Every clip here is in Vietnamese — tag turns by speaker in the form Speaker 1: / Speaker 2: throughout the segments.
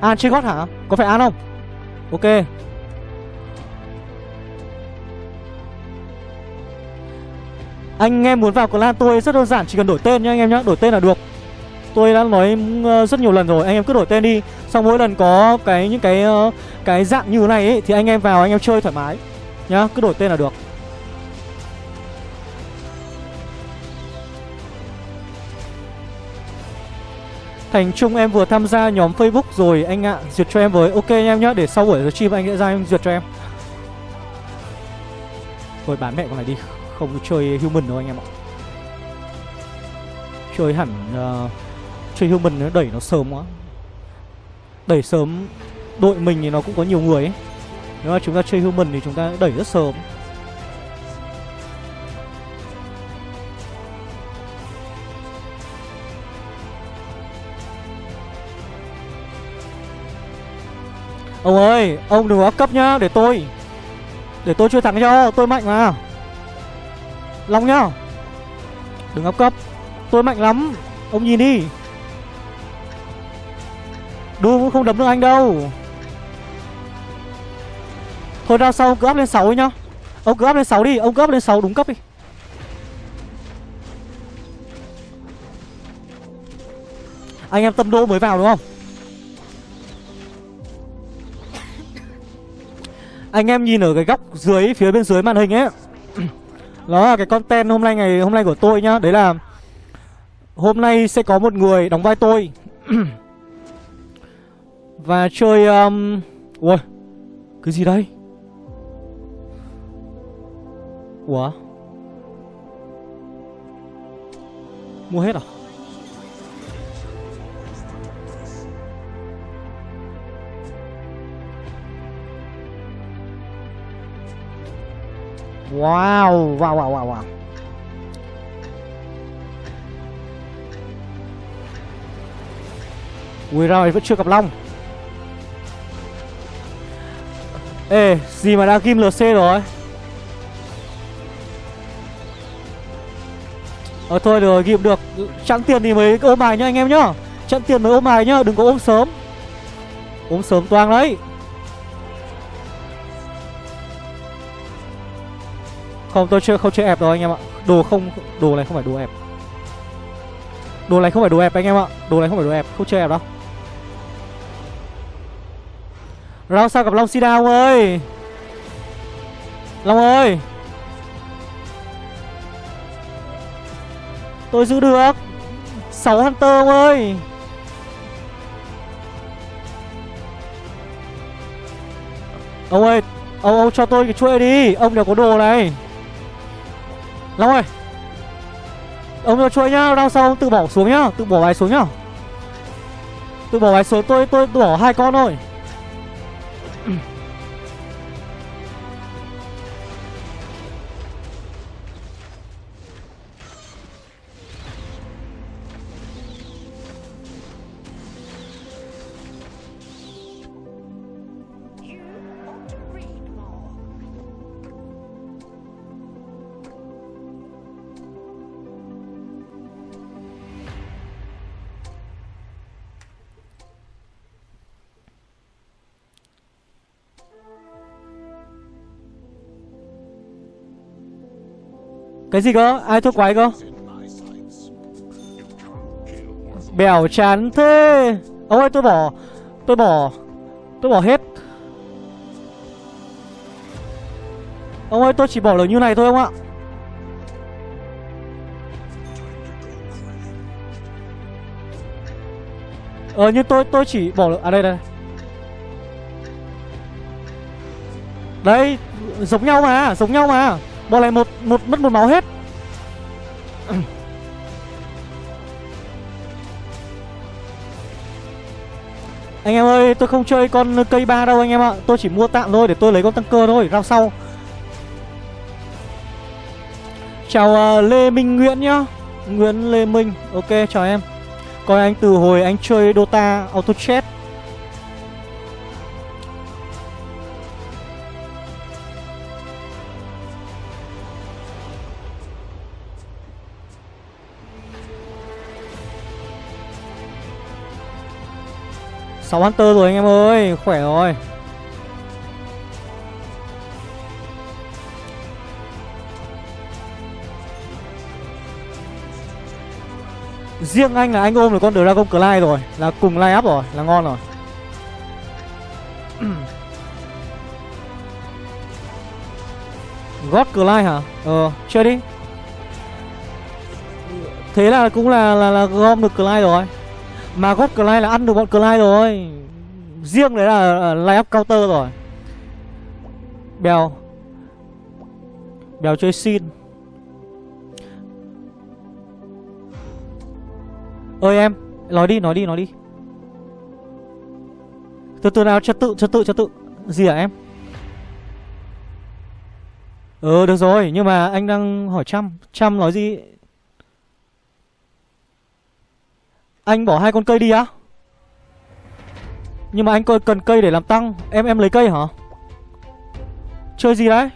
Speaker 1: À, An chơi gót hả? Có phải An không? Ok Anh em muốn vào clan tôi rất đơn giản, Chỉ cần đổi tên nhá, anh em nhá, Đổi tên là được Tôi đã nói ừ, rất nhiều lần rồi, Anh em cứ đổi tên đi Xong mỗi lần có cái, những cái ờ, cái dạng như thế này ấy, Thì anh em vào, anh em chơi thoải mái Nhá, cứ đổi tên là được Thành Trung em vừa tham gia nhóm Facebook rồi anh ạ. Duyệt cho em với. Ok anh em nhá Để sau buổi stream anh sẽ ra em duyệt cho em. Thôi bán mẹ con này đi. Không chơi human đâu anh em ạ. Chơi hẳn uh, Chơi human nó đẩy nó sớm quá. Đẩy sớm Đội mình thì nó cũng có nhiều người ấy. Nếu mà chúng ta chơi human thì chúng ta đẩy rất sớm. Ông ơi, ông đừng có cấp nhá, để tôi. Để tôi chơi thắng cho, tôi mạnh mà. Long nhá. Đừng áp cấp. Tôi mạnh lắm. Ông nhìn đi. Đu cũng không đấm được anh đâu. Thôi ra sau ông cứ áp lên 6 đi nhá. Ông cứ áp lên 6 đi Ông cứ áp lên 6 đúng cấp đi. Anh em tâm đô mới vào đúng không? Anh em nhìn ở cái góc dưới, Phía bên dưới màn hình ấy. Đó là cái content hôm nay ngày, hôm nay của tôi nhá. Đấy là Hôm nay sẽ có một người đóng vai tôi. Và chơi um... Ui, Cái gì đây? Ủa? Mua hết à? Wow Wow wow wow wow. Ui rồi vẫn chưa gặp Long. Ê, gì mà đã kim LC rồi? Ờ thôi được rồi, ghim được. Chẵn tiền thì mới ôm bài nhá, anh em nhá. Chẵn tiền mới ôm bài nhá, Đừng có ôm sớm. Ôm sớm toang đấy. Không tôi chưa không chơi ép đâu anh em ạ. Đồ không Đồ này không phải đồ ép. Đồ này không phải đồ ép anh em ạ. Đồ này không phải đồ ép. Không chơi ép đâu. Round sao gặp Long Sida ông ơi. Long ơi. Tôi giữ được. 6 Hunter ông ơi. Ông ơi Ông, ông cho tôi cái chuỗi đi. Ông đều có đồ này. Long ơi. Ông cho chuỗi nhá Đau sau ông tự bỏ xuống nhá, Tự bỏ bài xuống nhá. Tự bỏ bài xuống, tôi tôi bỏ hai con thôi. Cái gì cơ? Ai thua quái cơ? Bèo chán thế. Ông ơi tôi bỏ Tôi bỏ Tôi bỏ hết. Ông ơi tôi chỉ bỏ được như này thôi ông ạ. Ờ nhưng tôi tôi chỉ bỏ được À đây đây Đây. Giống nhau mà Giống nhau mà. Bọn này một, một mất một máu hết. Anh em ơi tôi không chơi con cây ba đâu anh em ạ. Tôi chỉ mua tạm thôi để tôi lấy con tăng cơ thôi. Rau sau. Chào uh, Lê Minh Nguyễn nhá. Nguyễn Lê Minh Ok chào em. Coi anh từ hồi anh chơi Dota Auto Chat 6 Hunter rồi anh em ơi Khỏe rồi. Riêng anh là anh ôm được con Dragon Clyde rồi Là cùng line up rồi Là ngon rồi. God Clyde hả? Ờ, chơi đi. Thế là cũng là là, là gom được Clyde rồi. Mà God Clyde là ăn được bọn Clyde rồi. Riêng đấy là lay up counter rồi. Bèo. Bèo chơi xin. Ơi em, nói đi nói đi nói đi. Từ từ nào, trật tự trật tự trật tự. Gì hả em? Ờ được rồi, nhưng mà anh đang hỏi trăm trăm nói gì? Anh bỏ hai con cây đi á. Nhưng mà anh cần cây để làm tăng. Em em lấy cây hả? Chơi gì đấy?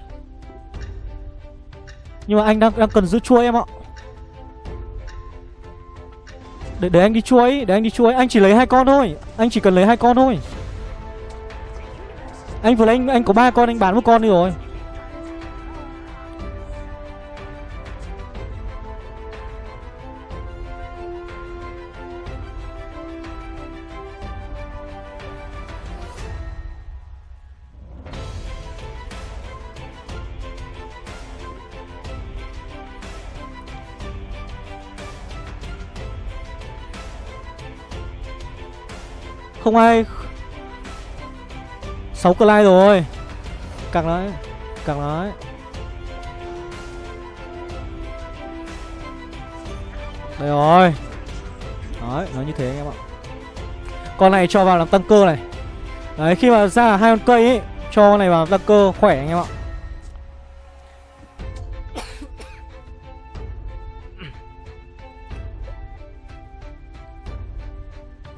Speaker 1: Nhưng mà anh đang đang cần giữ chuối em ạ. Để, để anh đi chuối Để anh đi chuối Anh chỉ lấy hai con thôi. Anh chỉ cần lấy hai con thôi. Anh vừa lấy anh, anh có ba con Anh bán một con đi rồi. Không ai sáu cờ lai rồi. Càng đấy Càng đấy Đây rồi. Đấy, nó như thế anh em ạ. Con này cho vào làm tăng cơ này. Đấy, khi mà ra hai con cây ấy Cho con này vào tăng cơ khỏe anh em ạ.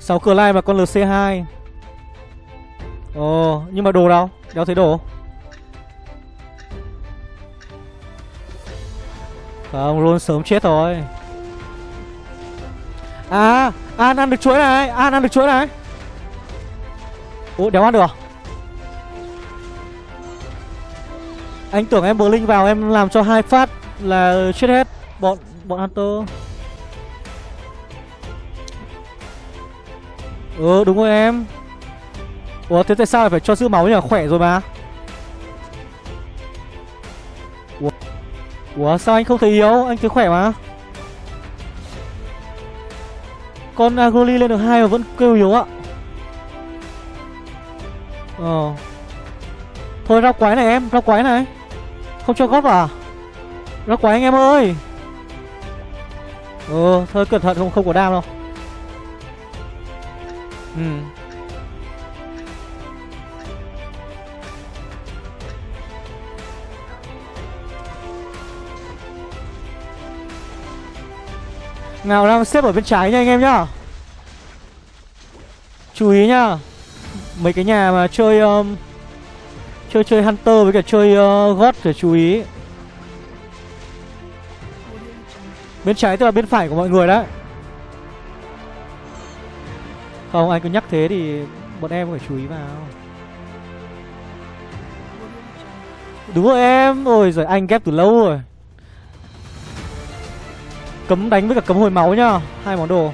Speaker 1: 6 cửa lai và con LC2 Ồ, nhưng mà đồ đâu Đéo thấy đồ? Không, luôn sớm chết rồi. À An ăn được chuối này, An ăn được chuối này. Ủa, đéo ăn được à? Anh tưởng em bờ linh vào em làm cho hai phát là chết hết. Bọn bọn Hunter. Ừ đúng rồi em. Ủa, thế tại sao phải cho giữ máu nhỉ Khỏe rồi mà? Ủa Ủa, sao anh không thấy yếu? Anh thấy khỏe mà. Con Agroli lên được hai mà vẫn kêu yếu ạ. Ờ. Thôi ra quái này em Ra quái này. Không cho góp à? Ra quái anh em ơi. Ừ thôi, cẩn thận, không không có đam đâu. Ừ. Nào đang xếp ở bên trái nha anh em nhá. Chú ý nhá. Mấy cái nhà mà chơi um, Chơi chơi Hunter với cả chơi uh, God phải chú ý. Bên trái tức là bên phải của mọi người đấy không, anh cứ nhắc thế thì bọn em phải chú ý vào. Đúng rồi em. Ôi rồi anh ghép từ lâu rồi. Cấm đánh với cả cấm hồi máu nhá. Hai món đồ.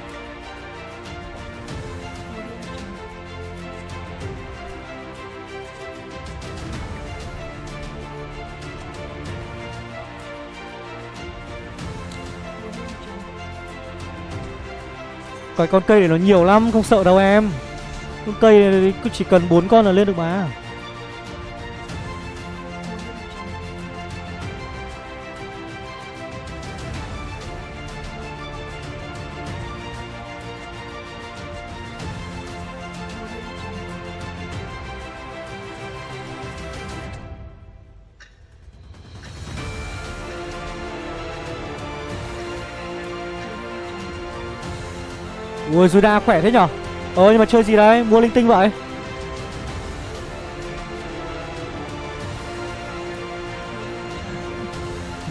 Speaker 1: Cái con cây này nó nhiều lắm, Không sợ đâu em. Con cây này cứ chỉ cần bốn con là lên được mà. Ui Juda khỏe thế nhở? Ờ nhưng mà chơi gì đấy? Mua linh tinh vậy.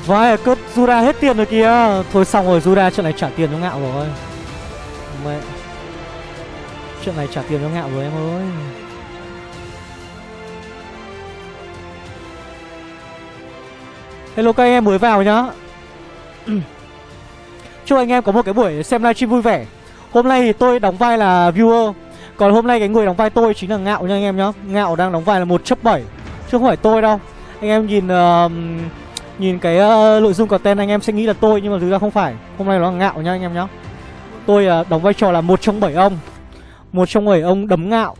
Speaker 1: Vãi cướp Juda hết tiền rồi kìa. Thôi xong rồi, Juda, chuyện này trả tiền cho ngạo rồi. Mẹ. Chuyện này trả tiền cho ngạo rồi em ơi. Hello các anh em mới vào nhá. Chúc anh em có một cái buổi xem livestream vui vẻ. Hôm nay thì tôi đóng vai là viewer. Còn hôm nay cái người đóng vai tôi chính là Ngạo nha anh em nhá. Ngạo đang đóng vai là 1 chấp 7 Chứ không phải tôi đâu. Anh em nhìn uh, Nhìn cái uh, nội dung content anh em sẽ nghĩ là tôi Nhưng mà thực ra không phải. Hôm nay nó là Ngạo nha anh em nhá. Tôi uh, đóng vai trò là một trong bảy ông. Một trong bảy ông đấm Ngạo.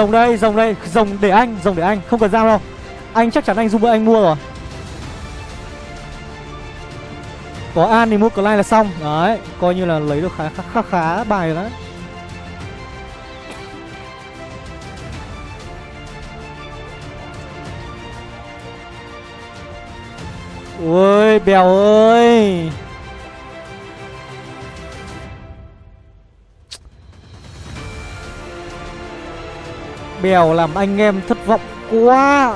Speaker 1: Rồng đây, rồng đây, rồng để anh, rồng để anh, không cần giao đâu. Anh chắc chắn anh giúp anh mua rồi. Có An thì mua Clyde là xong. Đấy, coi như là lấy được khá khá, khá, khá bài rồi đấy. Ôi, bèo ơi. Bèo làm anh em thất vọng quá.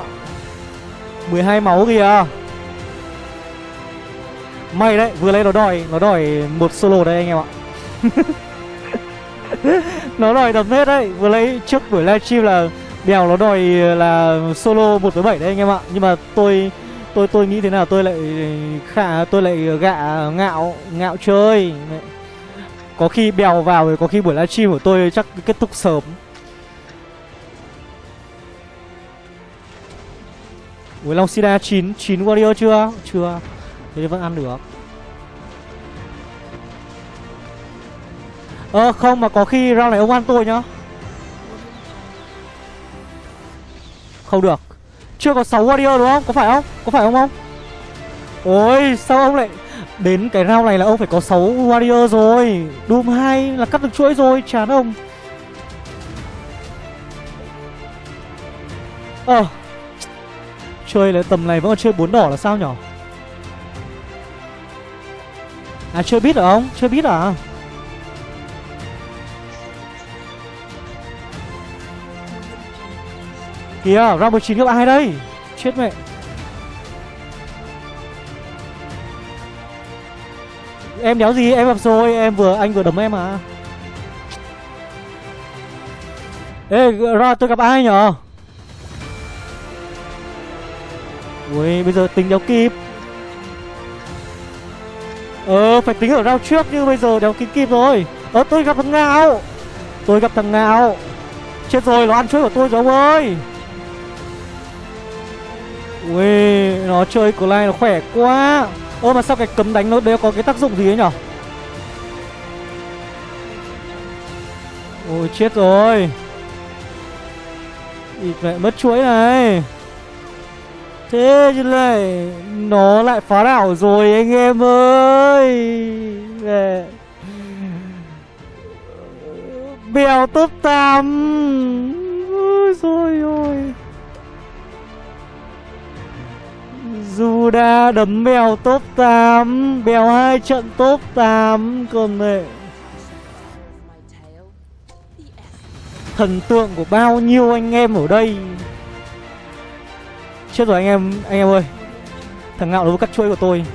Speaker 1: 12 máu kìa. May đấy, vừa lấy nó đòi Nó đòi một solo đây anh em ạ. Nó đòi đập hết đấy Vừa lấy trước buổi livestream là Bèo nó đòi là solo 1 với 7 đấy anh em ạ. Nhưng mà tôi tôi tôi nghĩ thế nào tôi lại khả tôi lại gạ ngạo ngạo chơi. Có khi bèo vào thì có khi buổi livestream của tôi chắc kết thúc sớm. Ui Long Sida 9 9 warrior chưa? Chưa. Thế thì vẫn ăn được. Ơ ờ, không mà có khi round này ông ăn tôi nhá. Không được. Chưa có 6 warrior đúng không? Có phải không? Có phải không không? Ôi sao ông lại Đến cái round này là ông phải có 6 warrior rồi Doom 2 là cắt được chuỗi rồi Chán ông Ờ Chơi là tầm này vẫn còn chơi bốn đỏ là sao nhở À chưa biết ở không? Chưa biết à? Kìa, round 19 gặp ai đây? Chết mẹ Em đéo gì, em gặp rồi, em vừa, anh vừa đấm em à Ê, ra tôi gặp ai nhở? Ui, bây giờ tính đéo kịp. Ờ phải tính ở round trước nhưng bây giờ đéo kịp kịp rồi. Ờ tôi gặp thằng Ngạo. Tôi gặp thằng Ngạo. Chết rồi, nó ăn chuối của tôi rồi ông ơi. Ui, nó chơi của này nó khỏe quá. Ơ, mà sao cái cấm đánh nó đéo có cái tác dụng gì ấy nhở? Ôi, chết rồi. Ít mẹ mất chuối này. Thế chứ này, Nó lại phá đảo rồi anh em ơi. Bèo top 8 Ôi rồi ôi. Dù đã đấm bèo top 8 Bèo hai trận top 8 Còn mẹ Thần tượng của bao nhiêu anh em ở đây? Chết rồi anh em Anh em ơi. Thằng ngạo nó cắt chuỗi của tôi.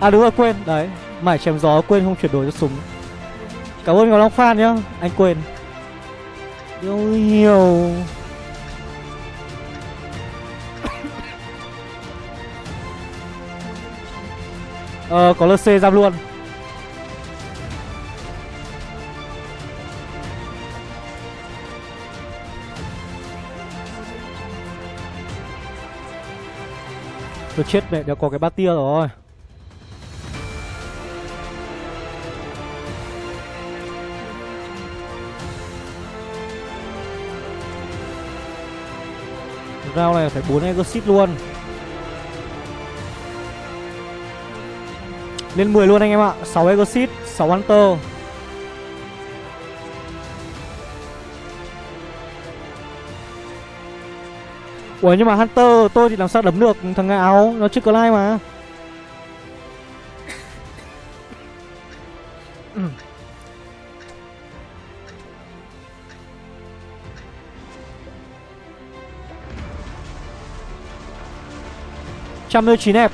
Speaker 1: À đúng rồi, quên. Đấy, Mải chém gió, quên không chuyển đổi cho súng. Cảm ơn Ngọc Long Phan nhá, Anh quên. Yêu nhiều. Ờ có LC giam luôn. Tôi chết mẹ, đã có cái bát tia rồi. Rao này phải 4 exit luôn. Lên 10 luôn anh em ạ. 6 exit 6 hunter. Ủa, nhưng mà Hunter, tôi thì làm sao đấm được thằng áo Nó chưa có like mà. Trăm mươi chín đẹp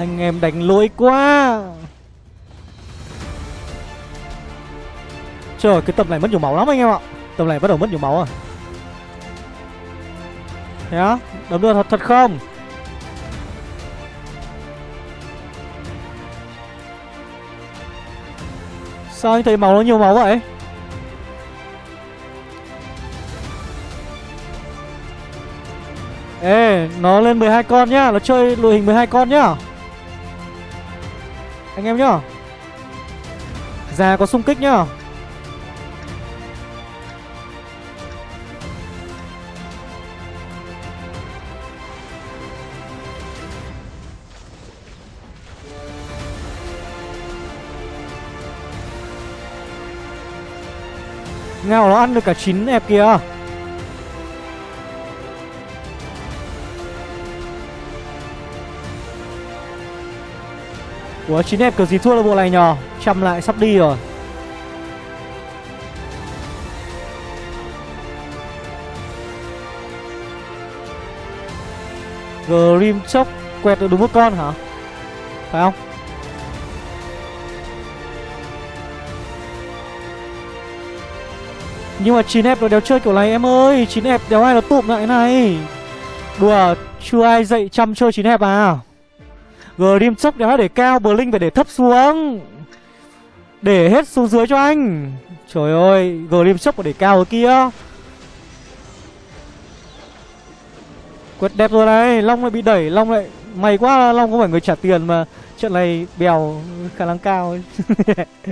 Speaker 1: anh em đánh lỗi quá. Trời cái tập này mất nhiều máu lắm anh em ạ. Tập này bắt đầu mất nhiều máu à. Thế á Đấm được thật, thật không? Sao anh thấy máu nó nhiều máu vậy? Ê Nó lên 12 con nhá Nó chơi đội hình 12 con nhá. Anh em nhá. Già có xung kích nhá. Ăn được cả 9 ép kìa. Ủa 9 ép kiểu gì thua được bộ này nhờ? Trăm lại sắp đi rồi. Grim chốc quẹt được đúng một con hả? Phải không? Nhưng mà 9F nó đéo chơi kiểu này, em ơi 9F đéo ai nó tụm lại này? Đùa, Chưa ai dạy chăm chơi 9F à? Grim chốc đéo để cao, Blink phải để thấp xuống. Để hết xuống dưới cho anh. Trời ơi, Grim chốc phải để cao ở kia. Quét đẹp rồi này, Long lại bị đẩy, Long lại Mày quá, Long không phải người trả tiền mà. Trận này bèo khả năng cao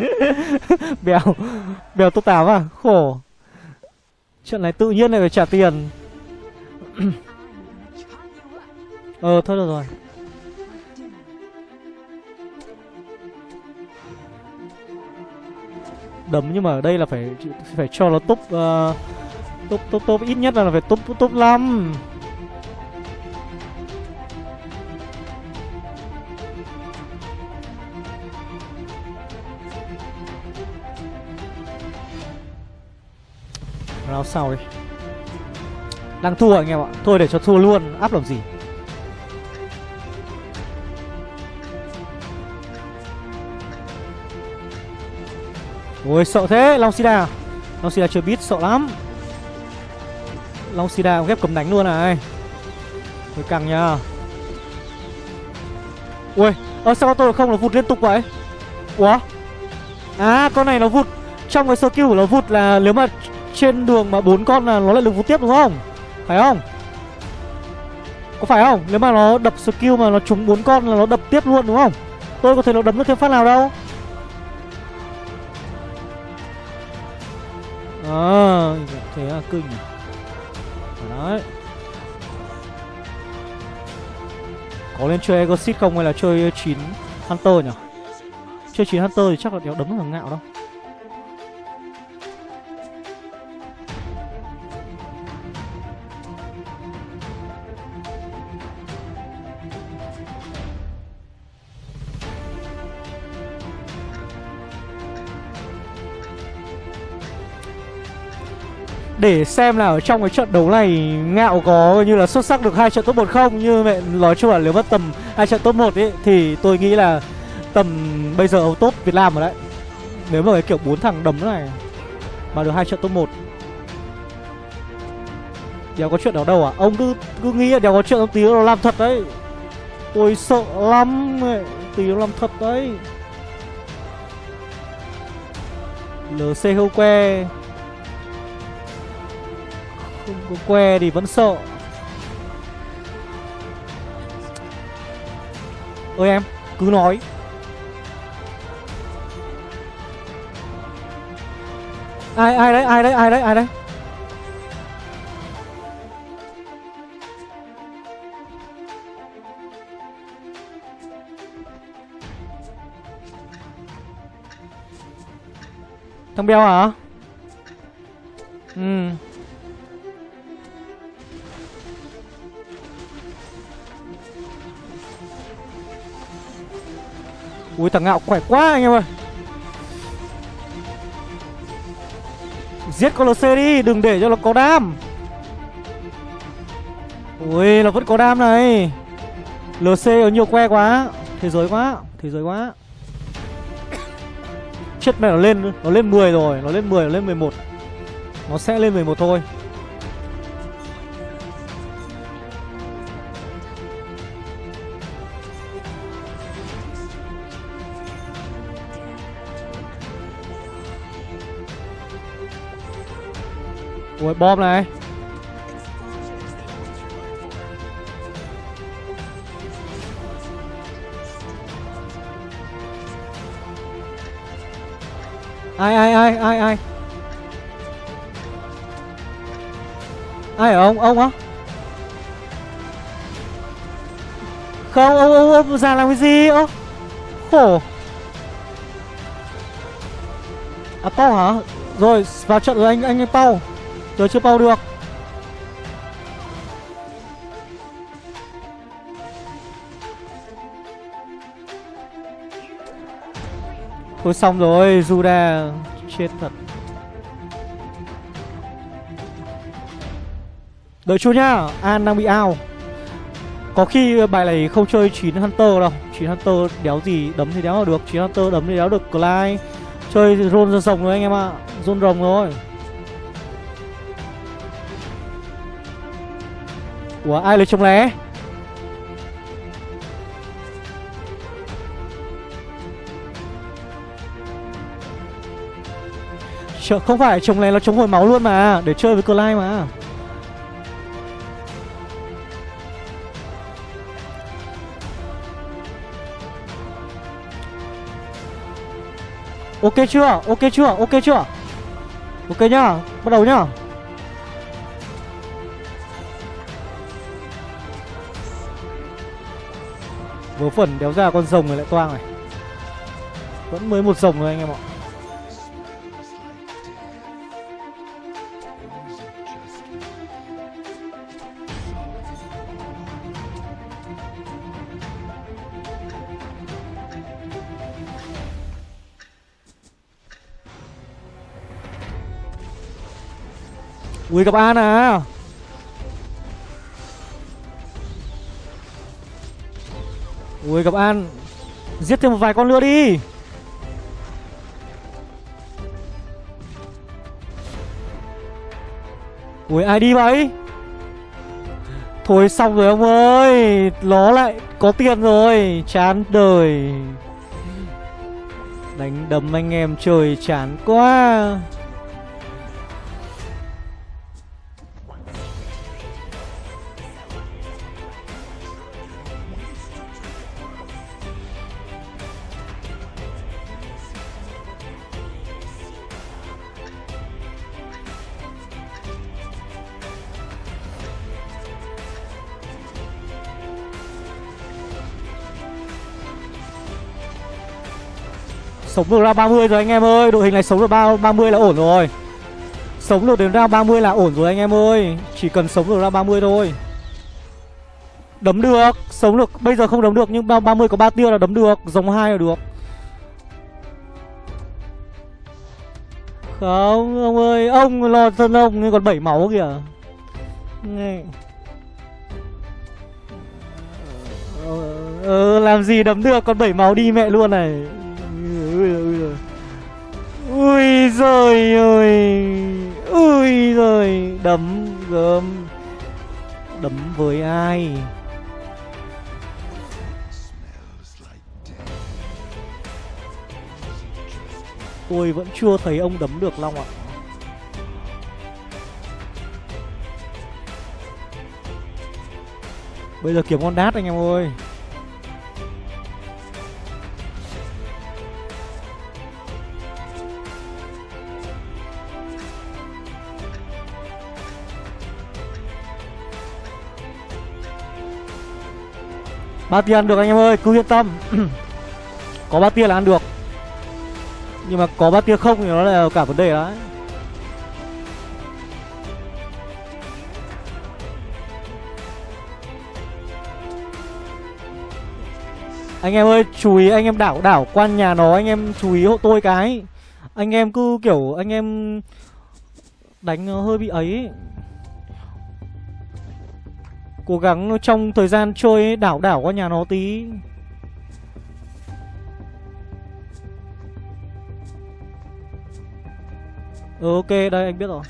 Speaker 1: Bèo Bèo tốt 8 à Khổ. Chuyện này tự nhiên lại phải trả tiền. Ờ thôi được rồi. Đấm nhưng mà ở đây là phải phải cho nó top uh, top top top. Ít nhất là phải top top 5 Round sau đi. Đang thua anh em ạ. Thôi để cho thua luôn. Áp làm gì? Ôi, sợ thế. Long Sida. Long Sida chưa biết sợ lắm. Long Sida ghép cầm đánh luôn này. Thôi căng nha Ui Ơ, sao tôi không nó vụt liên tục vậy? Ủa? À con này nó vụt. Trong cái skill của nó vụt là Nếu mà trên đường mà bốn con là nó lại được vô tiếp đúng không? Phải không? Có phải không? Nếu mà nó đập skill mà nó trúng bốn con là nó đập tiếp luôn đúng không? Tôi có thể nó đấm được thêm phát nào đâu. À thế là kinh đấy. Có nên chơi exit không hay là chơi chín hunter nhỉ? Chơi chín hunter thì chắc là đéo đấm được thằng ngạo đâu. Để xem là ở trong cái trận đấu này ngạo có như là xuất sắc được hai trận top 1 không, như mẹ nói chung là nếu mất tầm hai trận top 1 ấy thì tôi nghĩ là tầm bây giờ top Việt Nam rồi đấy. Nếu mà cái kiểu bốn thằng đấm này mà được hai trận top 1 đéo có chuyện đó đâu à? Ông cứ cứ nghĩ là đéo có chuyện ông tí nó làm thật đấy. Tôi sợ lắm tí nó làm thật đấy. Lc hâu que không que thì vẫn sợ. Ơi em, cứ nói. Ai ai đấy ai đấy ai đấy ai đấy? Thằng beo hả? Ừ. Ui, thằng ngạo khỏe quá anh em ơi. Giết con LC đi, Đừng để cho nó có đam. Ui, nó vẫn có đam này. LC có nhiều que quá. Thế giới quá, Thế giới quá. Chết mẹ, nó lên Nó lên 10 rồi, Nó lên 10 nó lên 11 Nó sẽ lên 11 thôi. Ôi bom này. Ai ai ai ai ai? Ai ở ông? Ông á Không, ông ông ông già làm cái gì? Ơ, Khổ. À Pau hả? Rồi, vào trận rồi anh anh Pau Tôi chưa bao được. Thôi xong rồi Juda Chết thật. Đợi chút nhá, An đang bị ao. Có khi bài này không chơi 9 Hunter đâu. 9 Hunter đéo gì đấm thì đéo được. 9 Hunter đấm thì đéo được Clyde. Chơi rôn ra rồng rồi anh em ạ. À. Rôn rồng rồi Ủa ai lấy trông lé Chờ, Không phải chống lé nó chống hồi máu luôn mà Để chơi với Clyde mà Ok chưa? Ok chưa? Ok chưa? Ok nhá, bắt đầu nhá Vớ phần đéo ra con rồng này lại toang này. Vẫn mới một rồng thôi anh em ạ. Ui, gặp An à? Ui, gặp An. Giết thêm một vài con nữa đi. Ui, ai đi vậy? Thôi xong rồi ông ơi. Nó lại, có tiền rồi. Chán đời. Đánh đấm anh em trời chán quá. Sống được ra 30 rồi anh em ơi. Đội hình này sống được 30 là ổn rồi. Sống được đến ra 30 là ổn rồi anh em ơi. Chỉ cần sống được ra 30 thôi. Đấm được Sống được Bây giờ không đấm được Nhưng 30 có 3 tiêu là đấm được Giống hai là được. Không ông ơi Ông lo thân ông Nhưng còn 7 máu kìa. Nghe. Ờ, ờ, làm gì đấm được con bảy máu đi mẹ luôn này ui ui rồi ui rồi ơi. Ui rồi đấm gớm. Đấm với ai? Tôi vẫn chưa thấy ông đấm được, long ạ. Bây giờ kiếm con đát anh em ơi. Ba tia ăn được anh em ơi cứ yên tâm. Có ba tia là ăn được. Nhưng mà có ba tia không thì nó là cả vấn đề đấy. Anh em ơi, chú ý anh em đảo đảo quan nhà nó Anh em chú ý hộ tôi cái. Anh em cứ kiểu Anh em Đánh hơi bị ấy. Cố gắng trong thời gian chơi đảo đảo qua nhà nó tí. Ừ ok, đây, anh biết rồi.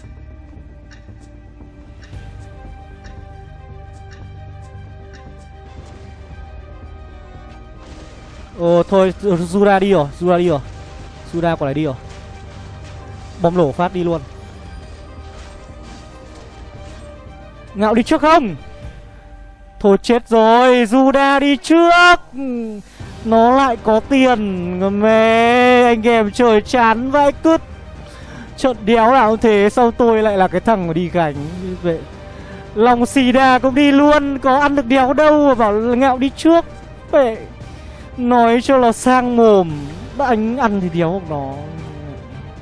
Speaker 1: Ờ thôi, Zura đi rồi, Zura đi rồi. Zura quả này đi rồi. Bom nổ phát đi luôn. Ngạo đi trước không? Thôi chết rồi Juda đi trước. Nó lại có tiền. Mẹ Anh em trời chán vãi cứt. Trận đéo nào thế Sao tôi lại là cái thằng mà đi gánh? Vậy Lòng xì đà cũng đi luôn. Có ăn được đéo đâu mà bảo ngạo đi trước. Vậy Nói cho là sang mồm. Anh ăn thì đéo nó.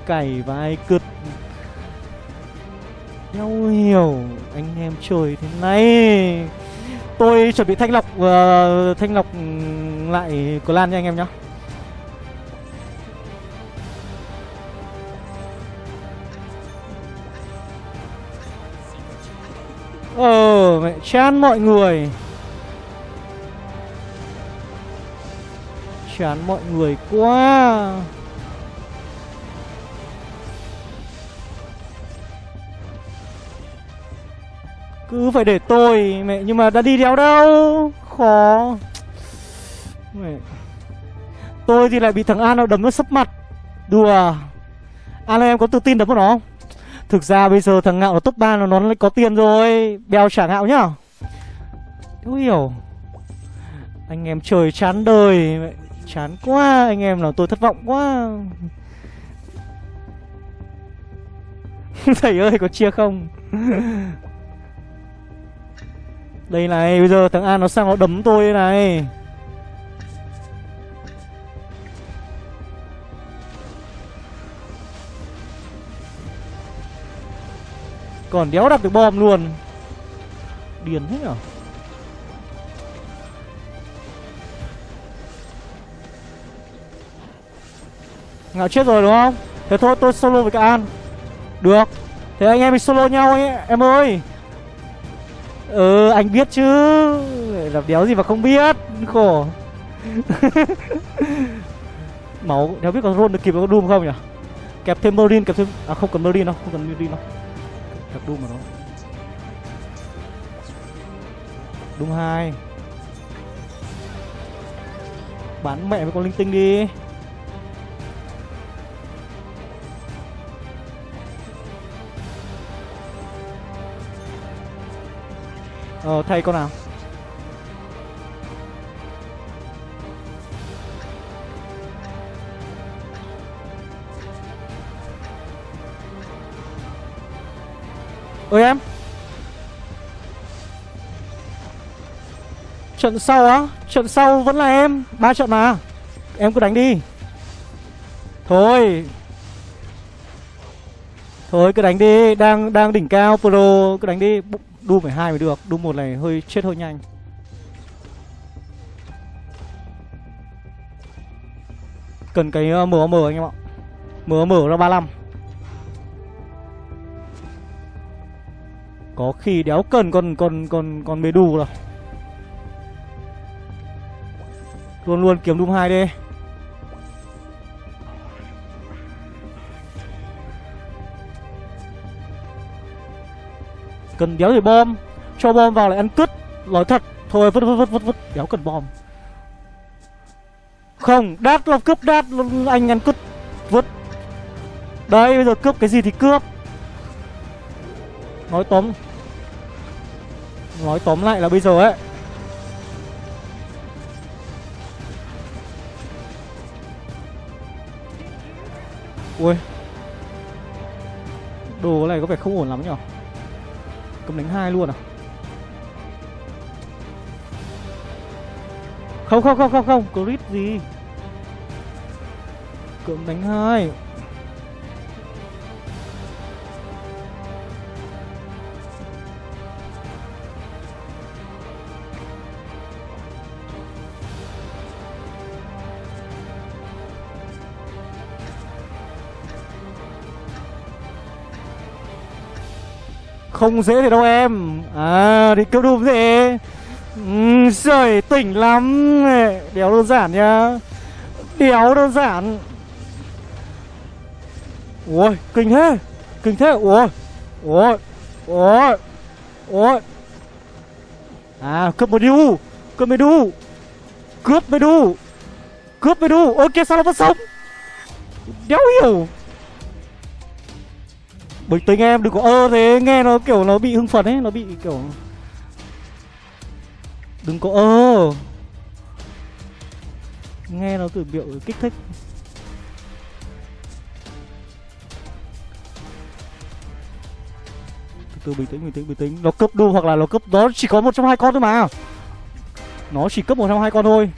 Speaker 1: Cày vai cứt. Đéo hiểu Anh em chơi thế này Tôi chuẩn bị thanh lọc uh, Thanh lọc ừ, lại clan nha anh em nhá. Ờ mẹ chán mọi người. Chán mọi người quá. Cứ phải để tôi, mẹ, Nhưng mà đã đi đéo đâu? Khó. Mẹ. Tôi thì lại bị thằng An nó đấm nó sấp mặt. Đùa. An ơi, em có tự tin đấm vào nó không? Thực ra bây giờ thằng Ngạo nó top 3 nó nó có tiền rồi. Bèo trả Ngạo nhá. Không hiểu. Anh em trời chán đời, mẹ. Chán quá, Anh em nào, tôi thất vọng quá. Thầy ơi, có chia không? Đây này bây giờ thằng An nó sang nó đấm tôi đây này. Còn đéo đặt được bom luôn. Điền thế nhở? Ngạo chết rồi đúng không? Thế thôi tôi solo với cả An. Được. Thế anh em mình solo nhau ấy, em ơi. Ừ anh biết chứ. Làm đéo gì mà không biết, Khổ. Máu đéo biết có roll được kịp có Doom không nhỉ? Kẹp thêm Marine, kẹp thêm À không cần Marine đâu Không cần Marine đâu Kẹp Doom mà nó Doom 2 Bán mẹ với con linh tinh đi. Ờ thay con nào. Ơi em. Trận sau á, Trận sau vẫn là em, ba trận mà. Em cứ đánh đi. Thôi. Thôi cứ đánh đi, Đang đang đỉnh cao Pro, Cứ đánh đi. Doom phải hai mới được Doom một này hơi chết hơi nhanh. Cần cái ờ, MOM anh em ạ. MOM ra 35 Có khi đéo cần còn còn còn còn mê đù rồi Luôn luôn kiếm Doom 2 đi. Cần đéo gì bom, Cho bom vào lại ăn cứt. Nói thật, Thôi, vứt vứt vứt vứt vứt Đéo cần bom. Không, Đát là cướp đát Anh ăn cứt, Vứt. Đây, bây giờ cướp cái gì thì cướp. Nói tóm Nói tóm lại là bây giờ ấy. Ui. Đồ này có vẻ không ổn lắm nhỉ cấm đánh hai luôn à? Không không không không không. Crit gì? Cấm đánh hai. Không dễ thế đâu em. À đi cướp đùm thế, ừ, Trời tỉnh lắm. Đéo đơn giản nhá. Đéo đơn giản. Ôi kinh thế. Kinh thế. Ôi Ôi Ôi Ôi. À cướp một đu. Cướp một đu. Cướp một đu. Cướp một đu. Ok sao nó vẫn sống? Đéo hiểu. Bình tĩnh em, đừng có ơ thế, Nghe nó kiểu nó bị hưng phấn ấy, Nó bị kiểu Đừng có ơ. Nghe nó kiểu biểu kích thích. Từ từ, bình tĩnh bình tĩnh bình tĩnh. Nó cướp đu hoặc là nó cướp đó chỉ có một trong hai con thôi mà. Nó chỉ cướp một trong hai con thôi.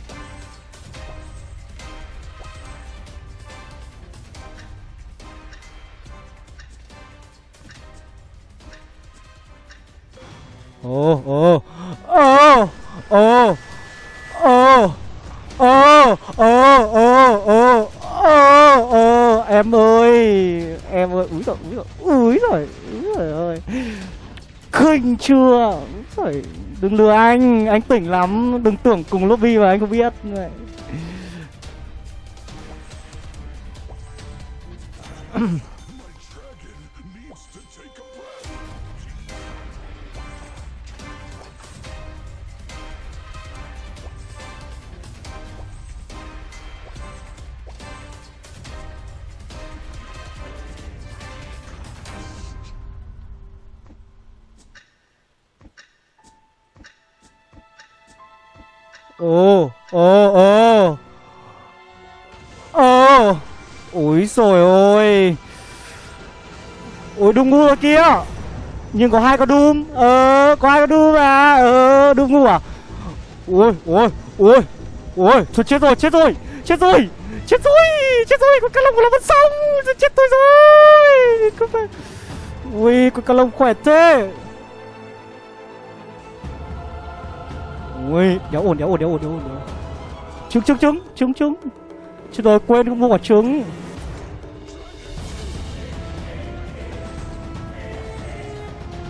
Speaker 1: Ồ, ồ, ồ, ồ, ồ, ồ, ồ, ồ, ồ, ồ, ồ, em ơi, em ơi, úi rồi, úi rồi, úi rồi, úi rồi ơi. Khinh chưa? rồi đừng lừa anh, anh tỉnh lắm, đừng tưởng cùng lobby mà anh không biết. Ồ, ồ, ồ. Ồ. Ôi rồi ôi. Ôi đúng ngu rồi kia Nhưng có hai con Doom Ờ, có hai con Doom à. Ờ, Doom ngu à Ôi, ôi, ôi Ôi, thôi chết rồi, chết rồi. Chết rồi, chết rồi Chết rồi, con cá lông của nó vẫn sống. Chết tôi rồi. Ui, con cá lông khỏe thế. Ui, đéo ổn, đéo ổn, đéo ổn, đéo ổn, đéo ổn. Trứng, trứng, trứng, trứng, trứng. Chứ tôi quên không mua quả trứng.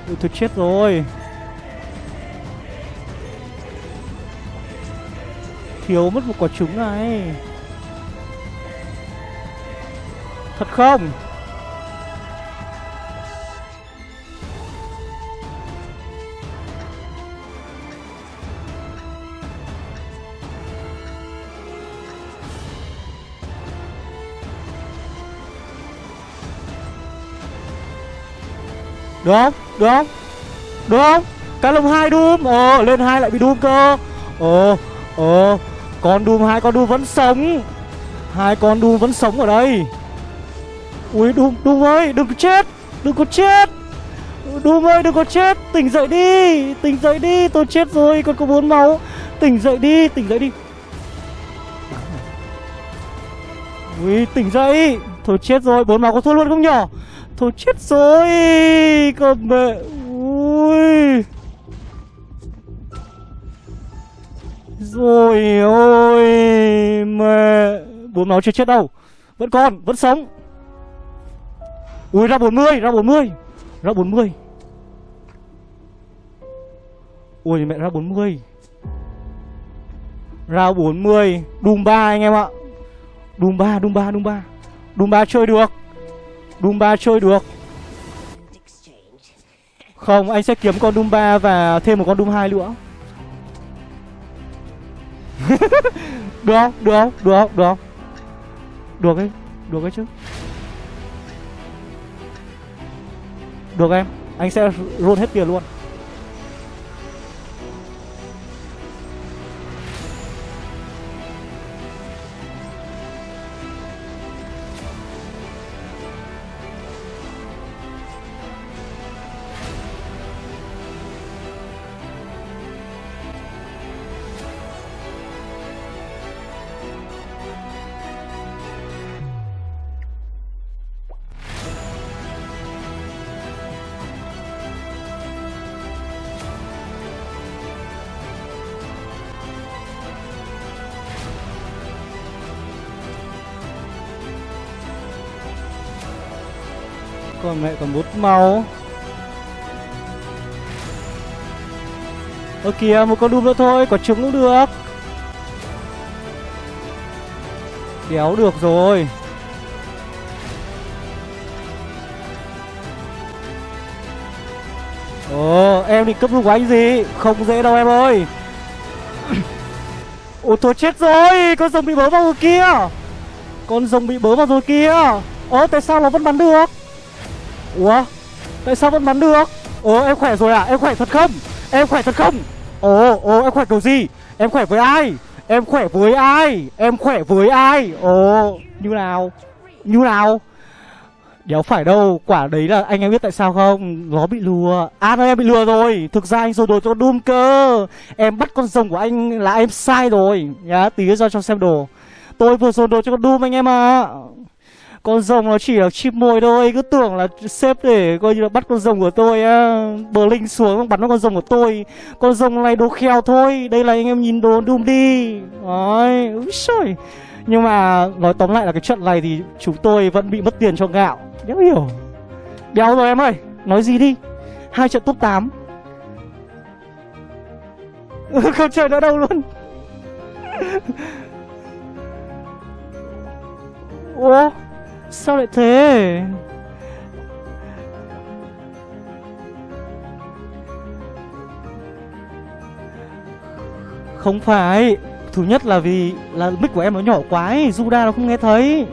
Speaker 1: Ui, tôi chết rồi. Thiếu mất một quả trứng này. Thật không? Được không? Được không? Được không? Cá lông hai Doom Ờ lên hai lại bị Doom cơ. Ờ Ờ Con Doom hai con Doom vẫn sống. Hai con Doom vẫn sống ở đây. Ui Doom Doom ơi, đừng có chết. Đừng có chết. Doom ơi, đừng có chết. Tỉnh dậy đi. Tỉnh dậy đi. Tôi chết rồi. Còn có bốn máu. Tỉnh dậy đi, Tỉnh dậy đi. Ui tỉnh dậy. Thôi chết rồi. Bốn máu có thua luôn không nhở? Thôi chết rồi, Con mẹ Ui Rồi ôi, Mẹ, Bốn máu chưa chết đâu. Vẫn còn, Vẫn sống. Ui, ra 40 Ra 40 Ra 40 Ui, mẹ, ra 40 Ra 40 đùm ba anh em ạ. Đùm ba đùm ba đùm ba. Đùm ba chơi được. Dumba chơi được Không, anh sẽ kiếm con Dumba Và thêm một con Doom 2 nữa Được không? Được không? Được không? Được không? Được ấy Được ấy chứ Được em, Anh sẽ roll hết tiền luôn Còn mẹ còn bút màu. Ơ, kìa, một con đùm nữa thôi, Có trứng cũng được. Kéo được rồi. Ồ, em định cấp của anh gì? Không dễ đâu em ơi. Ôi, thôi chết rồi, Con rồng bị bớ vào rồi kia Con rồng bị bớ vào rồi kia Ơ, tại sao nó vẫn bắn được? Ủa? Tại sao vẫn bắn được? Ồ em khỏe rồi à Em khỏe thật không? Em khỏe thật không? Ồ ồ, em khỏe kiểu gì? Em khỏe với ai? Em khỏe với ai? Em khỏe với ai? Ồ, như nào? Như nào? Đéo phải đâu, Quả đấy là anh em biết tại sao không? Nó bị lừa. À nó em bị lừa rồi. Thực ra anh rồi đồ cho Doom cơ. Em bắt con rồng của anh là em sai rồi. Nhá, tí ra cho xem đồ. Tôi vừa dồn đồ cho con Doom anh em à con rồng nó chỉ là chim mồi thôi. Cứ tưởng là xếp để coi như là bắt con rồng của tôi á. Bờ linh xuống bắn nó con rồng của tôi. Con rồng này đồ kheo thôi. Đây là anh em nhìn đồ đùm đi. Đấy, Úi xôi Nhưng mà nói tóm lại là cái trận này thì chúng tôi vẫn bị mất tiền cho gạo. Đéo hiểu. Đéo rồi em ơi. Nói gì đi. Hai trận top 8 Không chơi nữa đâu luôn. Ủa? Sao lại thế? Không phải. Thứ nhất là vì là mic của em nó nhỏ quá ấy. Zuda nó không nghe thấy.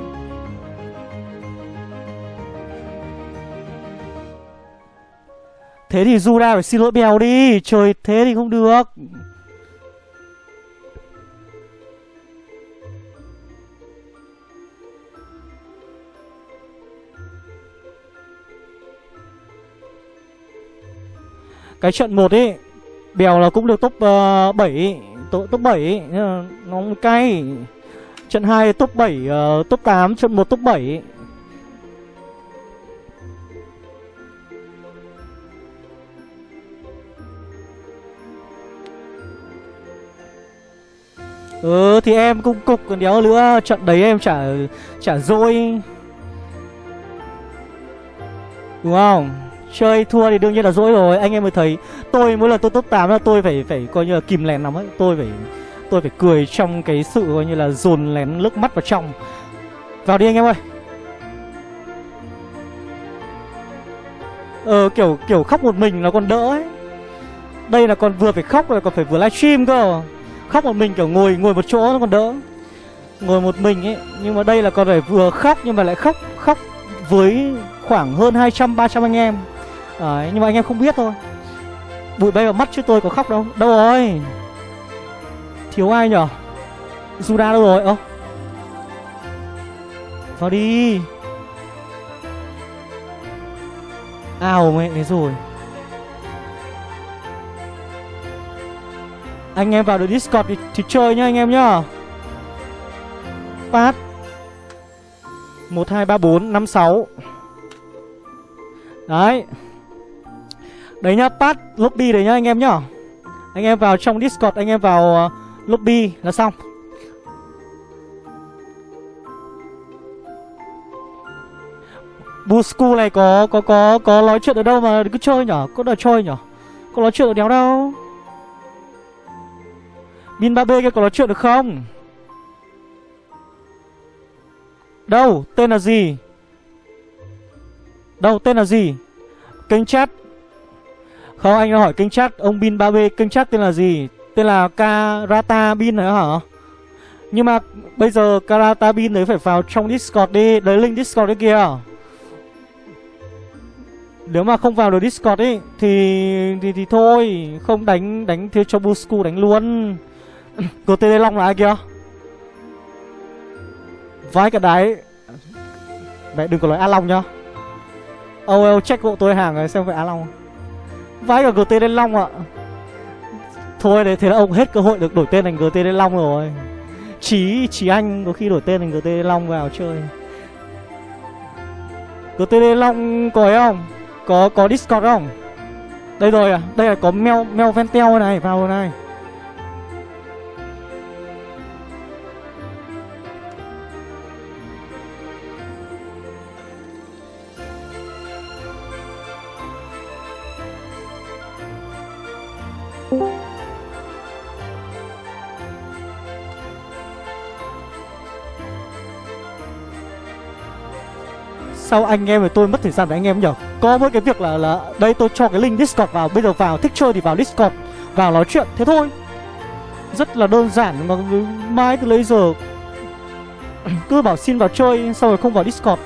Speaker 1: Thế thì Zuda phải xin lỗi bèo đi. Trời, thế thì không được. Cái trận 1 ấy Bèo là cũng được top ờ, uh, 7 top, top 7 Nó cay. Trận 2 top 7 uh, ờ, top 8 Trận 1 top 7 Ừ thì em cũng cục còn đéo nữa Trận đấy em chả chả dôi. Đúng không? Chơi thua thì đương nhiên là dỗi rồi. Anh em mới thấy, Tôi mỗi lần tôi top 8 là tôi phải phải coi như là kìm lén lắm ấy. Tôi phải tôi phải cười trong cái sự coi như là dồn lén nước mắt vào trong. Vào đi anh em ơi. Ờ kiểu kiểu khóc một mình nó còn đỡ ấy. Đây là còn vừa phải khóc rồi còn phải vừa livestream cơ. Khóc một mình kiểu ngồi ngồi một chỗ nó còn đỡ. Ngồi một mình ấy, Nhưng mà đây là còn phải vừa khóc nhưng mà lại khóc khóc với khoảng hơn 200-300 anh em. Đấy, nhưng mà anh em không biết thôi. Bụi bay vào mắt chứ tôi có khóc đâu. Đâu rồi? Thiếu ai nhở? Juda đâu rồi? Ơ. Vào đi. Ao mẹ thế rồi. Anh em vào được Discord thì, thì chơi nhá anh em nhá. Phát. 1, 2, 3, 4, 5, 6 Đấy. Đấy nhá, pass lobby đấy nhá anh em nhá Anh em vào trong Discord, anh em vào uh, lobby là xong Busku này có có có có nói chuyện ở đâu mà cứ chơi nhở? Có đòi chơi nhở? Có nói chuyện ở đéo đâu? Bin 3B kia có nói chuyện được không? Đâu? Tên là gì? Đâu? Tên là gì? Kênh chat không anh hỏi kênh chat Ông Bin 3B kênh chat tên là gì? Tên là Karata Bin hả? Hả Nhưng mà bây giờ Karata Bin đấy phải vào trong Discord đi Đấy link Discord đấy kìa Nếu mà không vào được Discord ấy Thì thì, thì thôi Không đánh đánh thiếu cho Busku đánh luôn. GTD Long là ai kìa Vãi cả đáy Mẹ đừng có nói A Long nhá. Âu oh, check hộ tôi hàng rồi xem phải A Long không? Vãi cả GT lên Long ạ Thôi đấy thế là ông hết cơ hội được đổi tên thành GT lên Long rồi Chí, Chí Anh có khi đổi tên thành GT lên Long vào chơi GT lên Long có ấy không? Có có Discord không? Đây rồi à, đây là có Mel Mel Ventel này, vào này sao anh em và tôi mất thời gian với anh em nhở? Có mỗi cái việc là là đây tôi cho cái link discord vào bây giờ vào thích chơi thì vào discord vào nói chuyện thế thôi. Rất là đơn giản mà mai từ lấy giờ. Cứ bảo xin vào chơi xong rồi không vào discord.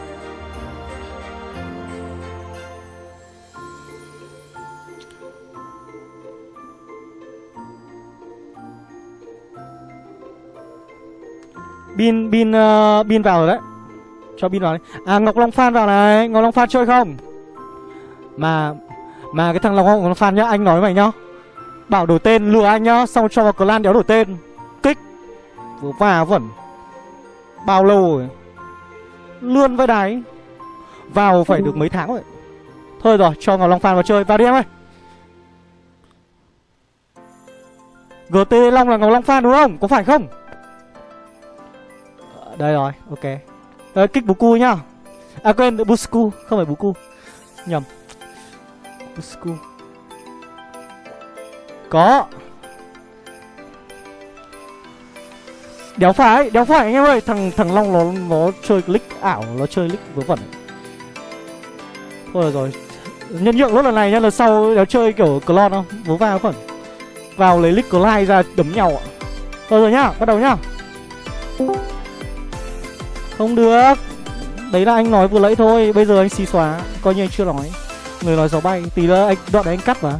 Speaker 1: Bin Bin uh, Bin vào rồi đấy. Cho pin vào đấy À Ngọc Long Phan vào này. Ngọc Long Phan chơi không? Mà Mà cái thằng Ngọc Long Phan nhá Anh nói mày nhá. Bảo đổi tên lừa anh nhá Xong cho vào clan đéo đổi tên. Kích. Vừa và vẩn. Bao lâu rồi? Lươn với đáy. Vào phải được mấy tháng rồi? Thôi rồi cho Ngọc Long Phan vào chơi. Vào đi em ơi. GT Long là Ngọc Long Phan đúng không? Có phải không? Ờ, đây rồi, ok. Đấy, kích cu nhá. À quên, Busku, không phải Buku Nhầm. Busku Có. Đéo phải, đéo phải anh em ơi. Thằng thằng Long nó nó chơi click ảo Nó chơi click vớ vẩn. Thôi rồi Nhân nhượng lúc lần này nhá, lần sau đéo chơi kiểu clone không? Vớ va vẩn. Vào lấy click clone ra đấm nhau ạ. Thôi rồi nhá, bắt đầu nhá không được. Đấy là anh nói vừa lấy thôi, Bây giờ anh xì xóa, Coi như anh chưa nói. Người nói gió bay, Tí nữa anh, đoạn đấy anh cắt mà.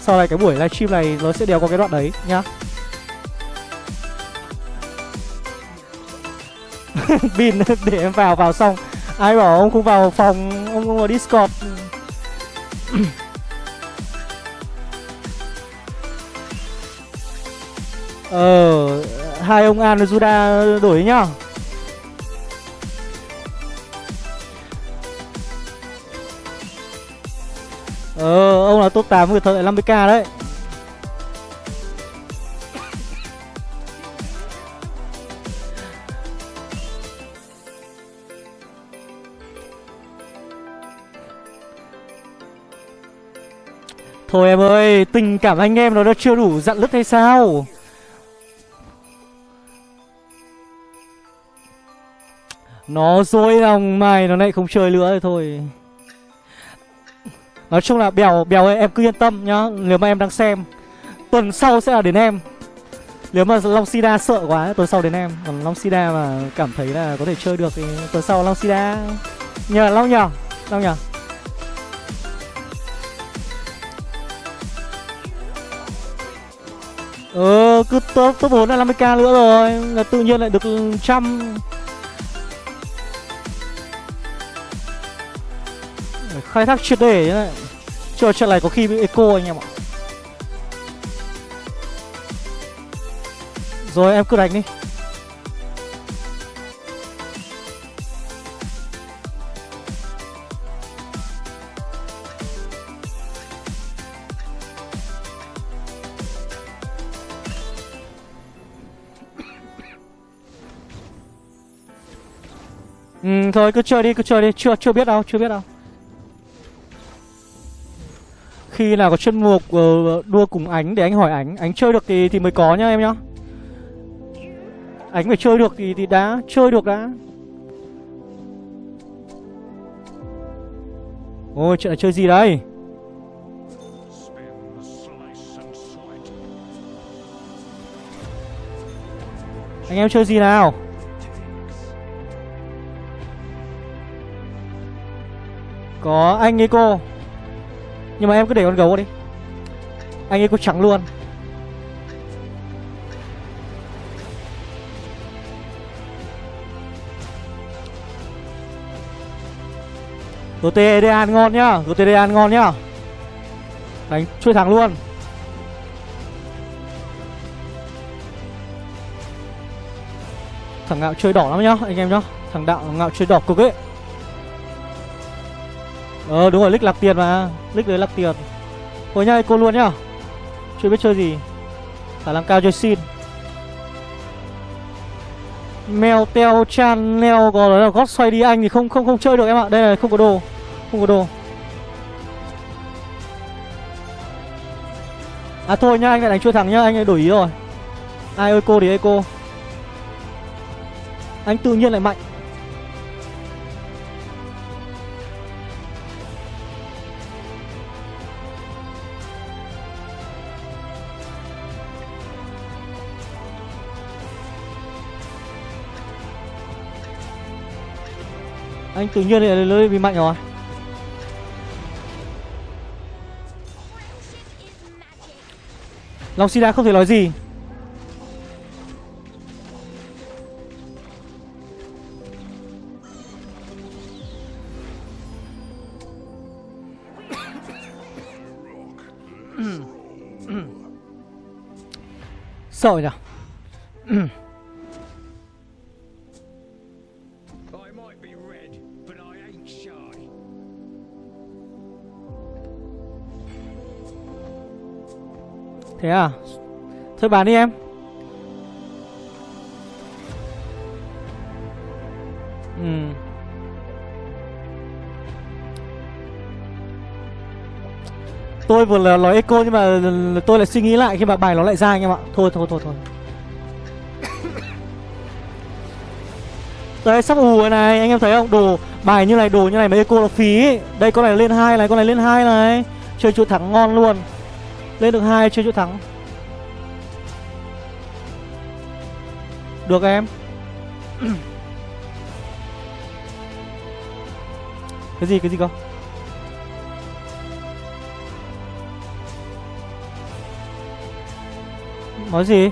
Speaker 1: Sau này cái buổi livestream này Nó sẽ đều có cái đoạn đấy, nhá. Bin để em vào vào xong. Ai bảo ông không vào phòng, Ông không vào Discord. Ờ Hai ông An và Juda đổi nhá. Ờ, ông là top 8 người thợ 50k đấy. Thôi em ơi, tình cảm anh em nó đã chưa đủ dặn lứt hay sao? Nó dối lòng mày nó lại không chơi nữa thôi. Nói chung là Bèo Bèo ơi em cứ yên tâm nhá. Nếu mà em đang xem Tuần sau sẽ là đến em. Nếu mà Long Sida sợ quá tuần sau đến em. Còn Long Sida mà cảm thấy là có thể chơi được Thì tuần sau Long Sida. Nhờ Long nhờ Long nhờ. Ờ cứ top, top 4 là 50k nữa rồi Là tự nhiên lại được trăm. Khai thác triệt để như này Chờ trận này có khi bị eco anh em ạ. Rồi, em cứ đánh đi. Ừ thôi, cứ chơi đi, cứ chơi đi. Chưa chưa biết đâu, chưa biết đâu khi nào có chuyên mục uh, đua cùng ánh để anh hỏi ánh. Ánh chơi được thì thì mới có nhá em nhá. Ánh phải chơi được thì thì đã Chơi được đã. Ôi chuyện là chơi gì đây. Anh em chơi gì nào? Có anh ấy cô nhưng mà em cứ để con gấu đi. Anh ấy có trắng luôn. GTD ngon nhá GTD ngon nhá. Đánh chui thẳng luôn. Thằng ngạo chơi đỏ lắm nhá, Anh em nhá. Thằng đạo, ngạo chơi đỏ cực ấy. Ờ đúng rồi, lick lạc tiền mà. Lick đấy lạc tiền. Thôi nhá, cô luôn nhá. Chưa biết chơi gì. Khả năng cao chơi xin. Mèo teo chan leo có là gót xoay đi anh thì không không không chơi được em ạ. Đây là không có đồ Không có đồ. À thôi nhá, anh lại đánh chưa thẳng nhá, anh lại đổi ý rồi. Ai ơi cô thì ơi cô. Anh tự nhiên lại mạnh. Anh tự nhiên lại lưới bị mạnh rồi Long Sida không thể nói gì Sợ nhỉ Thế à? Thôi bán đi em. Ừ. Tôi vừa là nói echo nhưng mà tôi lại suy nghĩ lại khi mà bài nó lại ra anh em ạ. Thôi thôi thôi thôi. Đấy, sắp ù này, anh em thấy không? Đồ, bài như này, đồ như này mà echo nó phí. Ấy. Đây, con này lên hai này, con này lên hai này. Chơi chuột thẳng ngon luôn. Lên được hai chơi chỗ thắng. Được em. Cái gì cái gì cơ? Nói gì?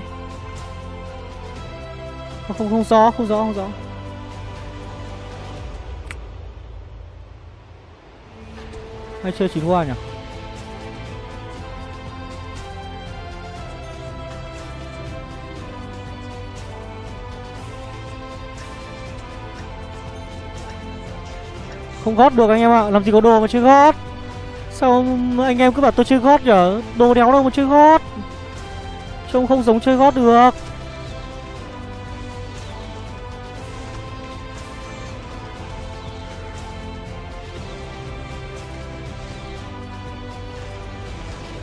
Speaker 1: Không không không rõ không rõ không rõ. Hay chơi chín hoa nhỉ? Không gót được anh em ạ, Làm gì có đồ mà chơi gót. Sao anh em cứ bảo tôi chơi gót nhở? Đồ đéo đâu mà chơi gót. Trông không giống chơi gót được.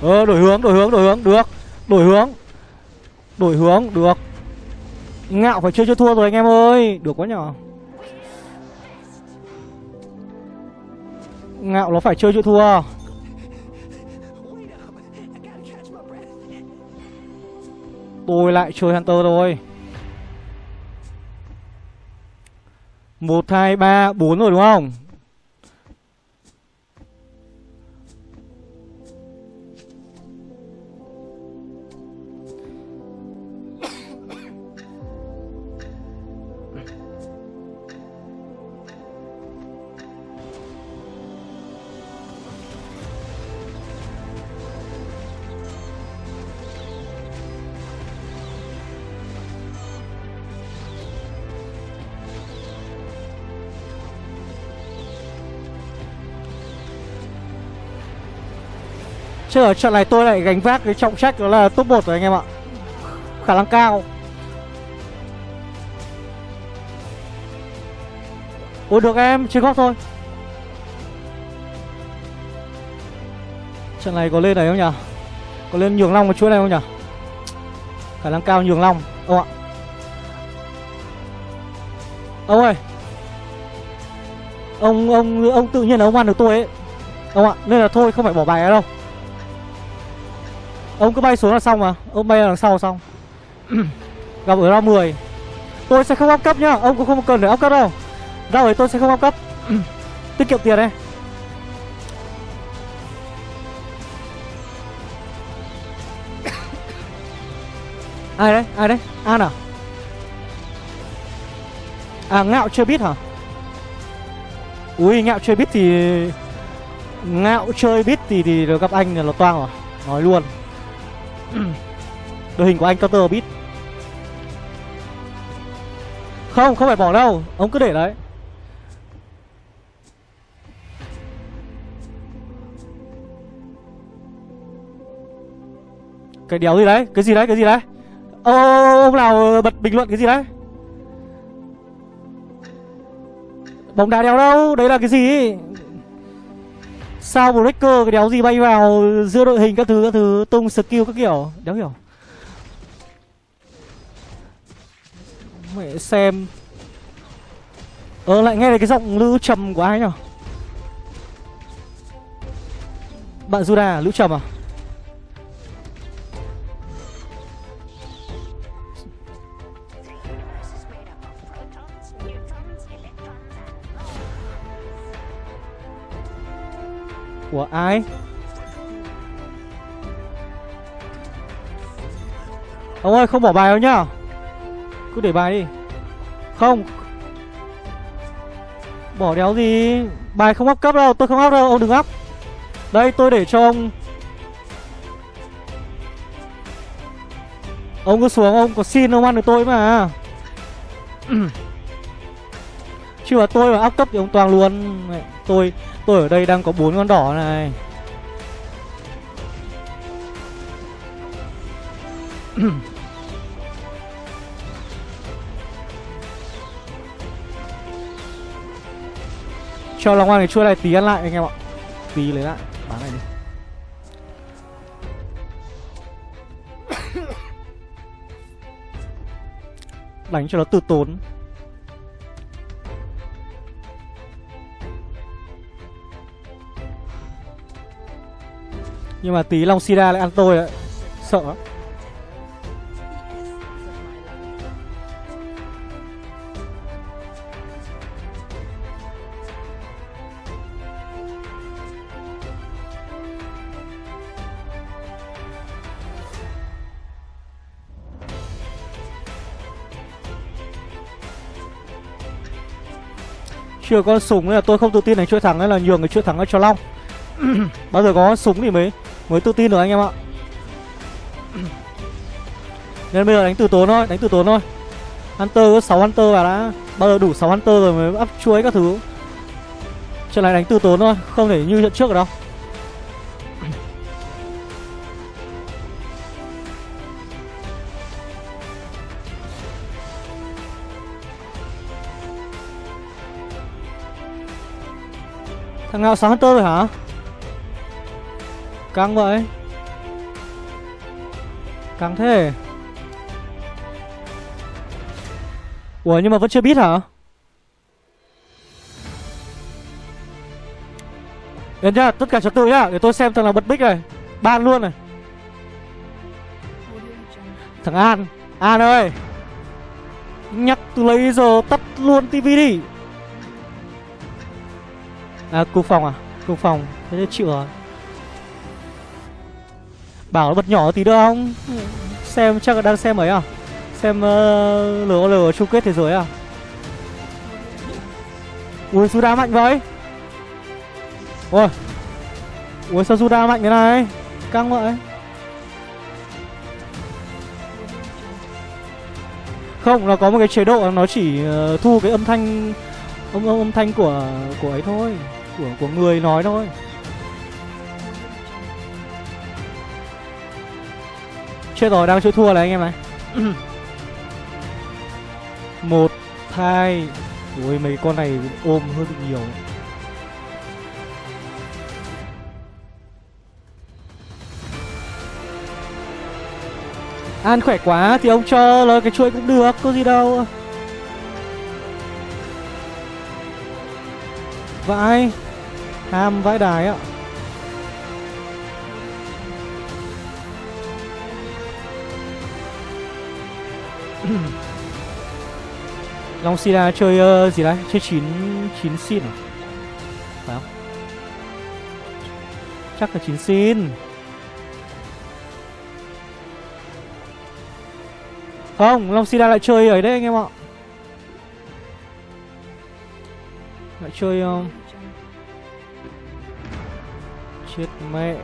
Speaker 1: Ờ đổi hướng đổi hướng đổi hướng, được. Đổi hướng. Đổi hướng, được. Ngạo phải chơi cho thua rồi anh em ơi. Được quá nhỏ Ngạo nó phải chơi cho thua
Speaker 2: Wait.
Speaker 1: Tôi lại chơi Hunter rồi một, hai, ba, bốn rồi đúng không Chứ ở trận này tôi lại gánh vác cái trọng trách đó là top 1 rồi anh em ạ. Khả năng cao. Ôi được em, chơi góc thôi. Trận này có lên này không nhỉ? Có lên nhường long một chuỗi này không nhỉ? Khả năng cao nhường long Ông ạ. Ông ơi. Ông, ông, ông tự nhiên là ông ăn được tôi ấy. Ông ạ, nên là thôi không phải bỏ bài đâu. Ông cứ bay xuống là xong mà. Ông bay đằng sau xong. Gặp ở round 10 Tôi sẽ không áp cấp nhá. Ông cũng không cần phải áp cấp đâu. Ra ấy tôi sẽ không áp cấp. Tiết kiệm tiền đây Ai đấy? Ai đấy? An à? À ngạo chưa biết hả? Ui, ngạo chơi biết thì Ngạo chơi biết thì thì được gặp anh là nó toang rồi Nói luôn. Đội hình của anh counter bit Không, không phải bỏ đâu. Ông cứ để đấy. Cái đéo gì đấy? Cái gì đấy, cái gì đấy? Ô, ông nào bật bình luận cái gì đấy? Bóng đá đéo đâu? Đấy là cái gì? Sao breaker cái đéo gì bay vào giữa đội hình các thứ các thứ, tung skill các kiểu? Đéo hiểu. Mẹ xem. Ờ lại nghe thấy cái giọng lữ trầm của ai nhở? Bạn Juda à? lữ trầm à? Của ai? Ông ơi, không bỏ bài đâu nhá. Cứ để bài đi. Không. Bỏ đéo gì? Bài không up cấp đâu, Tôi không up đâu, Ông đừng up. Đây, tôi để cho ông. Ông cứ xuống, ông có xin ông ăn được tôi mà. Chứ mà tôi mà áp cấp thì ông toàn luôn. Tôi tôi ở đây đang có bốn con đỏ này. Cho lòng ăn cái chuối này tí ăn lại anh em ạ. Tí lấy lại, Bán này đi. Đánh cho nó từ tốn. Nhưng mà tí Long Sida lại ăn tôi đấy Sợ lắm. Chưa có súng nên là tôi không tự tin đánh chuỗi thắng, nên là nhường cái chuỗi thắng cho Long. Bao giờ có súng thì mới mới tự tin được anh em ạ. Nên bây giờ đánh từ tốn thôi, đánh từ tốn thôi. Hunter có 6 Hunter vào đã. Bao giờ đủ 6 Hunter rồi mới up chuối các thứ. Trận này đánh từ tốn thôi, không thể như trận trước được đâu. Thằng nào sáng Hunter rồi hả? Căng vậy? Căng thế? Ủa nhưng mà vẫn chưa biết hả? Đến nhá, tất cả trật tự nhá Để tôi xem thằng nào bật mic này. Ban luôn này. Thằng An An ơi. Nhắc từ lấy giờ tắt luôn tivi đi. À cục phòng à? Cục phòng Thế thì chịu rồi. Bảo nó bật nhỏ tí được không? Xem chắc là đang xem ấy à? Xem uh, LOL chung kết thế giới à? Ui Suda mạnh vậy? Ôi Ui sao Suda mạnh thế này? Căng vậy? Không nó có một cái chế độ Nó chỉ uh, thu cái âm thanh âm, âm, âm thanh của của ấy thôi Của của người nói thôi Chết rồi, đang chơi thua này anh em này. Một, hai. Ui, mấy con này ôm hơi bị nhiều. An khỏe quá thì ông cho lời cái chuỗi cũng được, có gì đâu. Vãi Ham vãi đài ạ Long Sida chơi uh, gì đấy? Chơi 9 9 xin à? Phải không? Chắc là 9 xin. Không, Long Sida lại chơi ấy đấy anh em ạ. Lại chơi um... Chết mẹ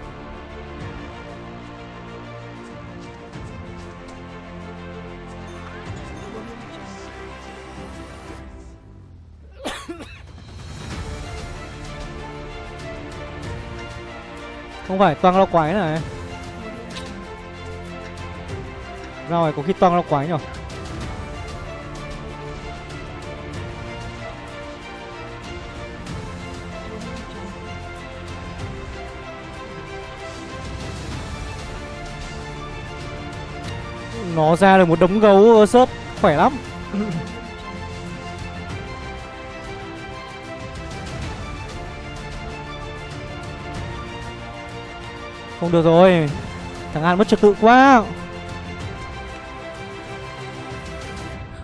Speaker 1: Không phải, toang lo quái này. Rồi có khi toang lo quái nhỉ Nó ra được một đống gấu sớt khỏe lắm. Không được rồi. Thằng An mất trật tự quá.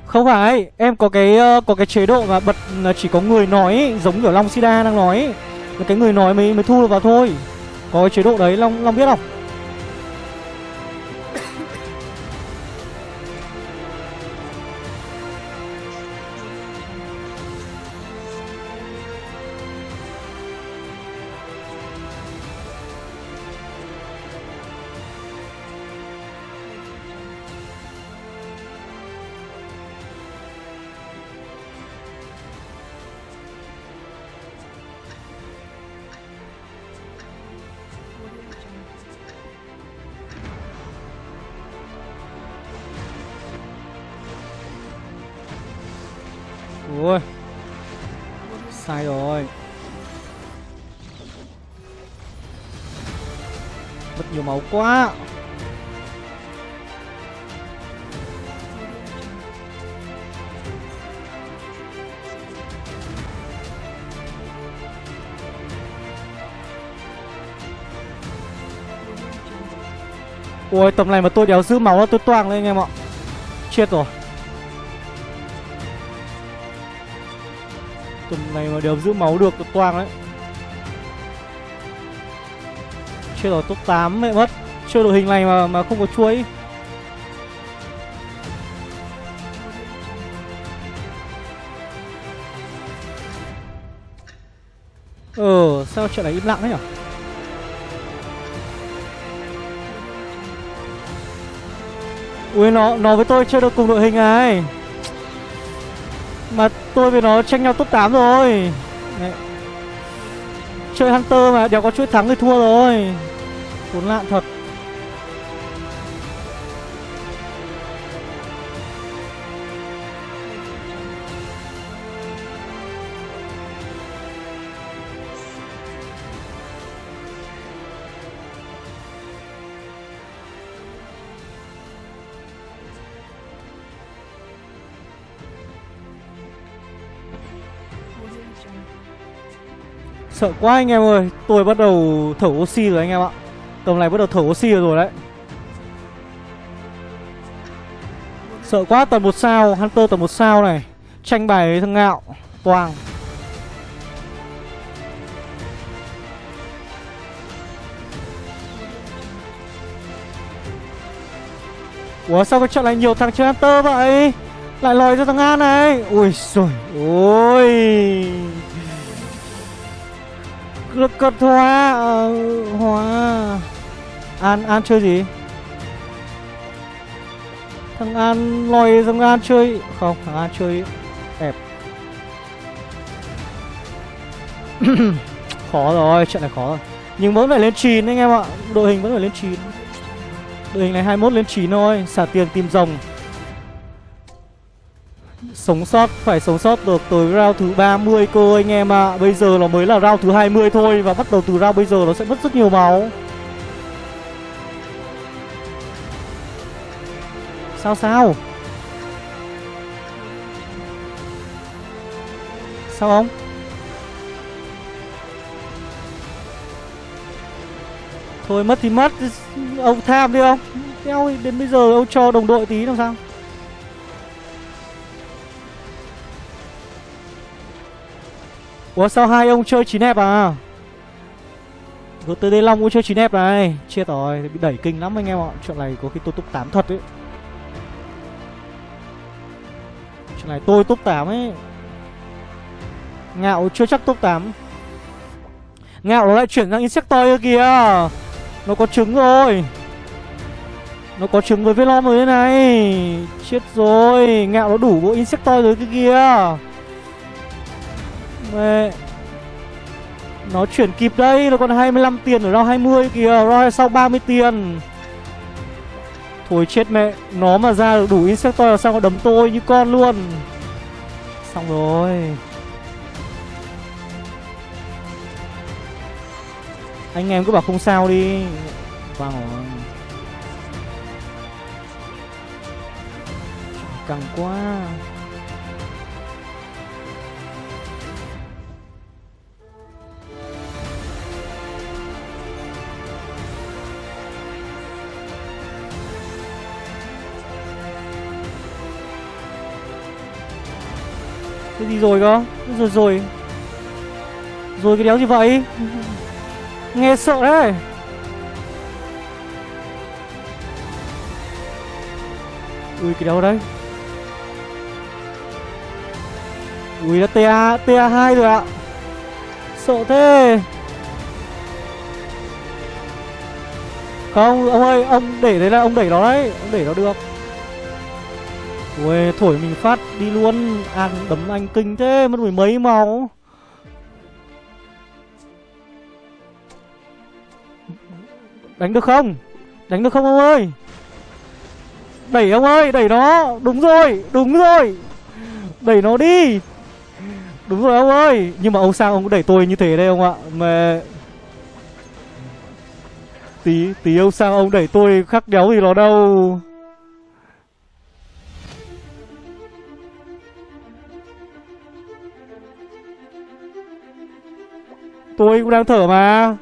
Speaker 1: Không phải Em có cái uh, có cái chế độ mà bật là chỉ có người nói Giống kiểu Long Sida đang nói. Là cái người nói mới mới thu được vào thôi. Có cái chế độ đấy long long biết không? Quá. Ôi tầm này mà tôi đéo giữ máu tôi toang lên anh em ạ. Chết rồi. Tầm này mà đéo giữ máu được, tôi toang đấy. Chết rồi, top 8 mẹ mất. Chơi đội hình này mà mà không có chuối. Ờ sao chuyện này im lặng thế nhỉ Ui, nó nó với tôi chơi được cùng đội hình này. Mà tôi với nó tranh nhau top 8 rồi. Đấy. Chơi Hunter mà, đéo có chuỗi thắng thì thua rồi. Khốn nạn thật. Sợ quá anh em ơi. Tôi bắt đầu thở oxy rồi anh em ạ. Tầm này bắt đầu thở oxy rồi đấy. Sợ quá, tầm một sao, Hunter tầm một sao này. Tranh bài với thằng ngạo, toàn. Ủa, sao cái trận này nhiều thằng chơi Hunter vậy? Lại lòi cho thằng An này. Ui rồi Ôi Lực cật hóa ờ, Hóa An, An chơi gì? Thằng An lòi thằng An chơi. Không, thằng An chơi đẹp. Khó rồi, trận này khó rồi. Nhưng vẫn phải lên 9 anh em ạ. Đội hình vẫn phải lên 9 Đội hình này 21 lên 9 thôi. Xả tiền tìm rồng. Sống sót, phải sống sót được tới round thứ 30 cơ anh em ạ. À. Bây giờ nó mới là round thứ 20 thôi Và bắt đầu từ round bây giờ nó sẽ mất rất nhiều máu. Sao sao? Sao không? Thôi mất thì mất. Ông tham đi ông Đeo đến bây giờ ông cho đồng đội tí làm sao? Ủa, sao hai ông chơi chín hẹp à? Rồi tới Long cũng chơi chín hẹp này. Chết rồi, bị đẩy kinh lắm anh em ạ. Chuyện này có khi tôi túc 8 thật ấy. Chuyện này tôi top 8 ấy. Ngạo chưa chắc top 8 Ngạo nó lại chuyển sang Insectoid kìa. Nó có trứng rồi. Nó có trứng với Velom rồi thế này. Chết rồi, Ngạo nó đủ bộ Insectoid rồi cái kia Mẹ Nó chuyển kịp đây, Nó còn 25 tiền ở round 20 kìa. Round sau 30 tiền. Thôi chết mẹ, Nó mà ra được đủ Insectoid là sao nó đấm tôi như con luôn. Xong rồi. Anh em cứ bảo không sao đi. Vâng rồi. Căng quá. Cái gì rồi cơ. Rồi rồi. Rồi cái đéo gì vậy. Nghe sợ đấy Ui, cái đéo đấy. Ui, đã TA TA2 rồi ạ. Sợ thế. Không, ông ơi, Ông để đấy là ông đẩy nó đấy. Ông đẩy nó được. Ui thổi mình phát đi luôn. À đấm anh kinh thế, Mất mười mấy máu. Đánh được không? Đánh được không ông ơi? Đẩy ông ơi, đẩy nó. Đúng rồi đúng rồi. Đẩy nó đi. Đúng rồi ông ơi. Nhưng mà ông sang ông cũng đẩy tôi như thế đây ông ạ? Mà Tí tí ông sang ông đẩy tôi khắc đéo gì nó đâu? Tôi cũng đang thở mà.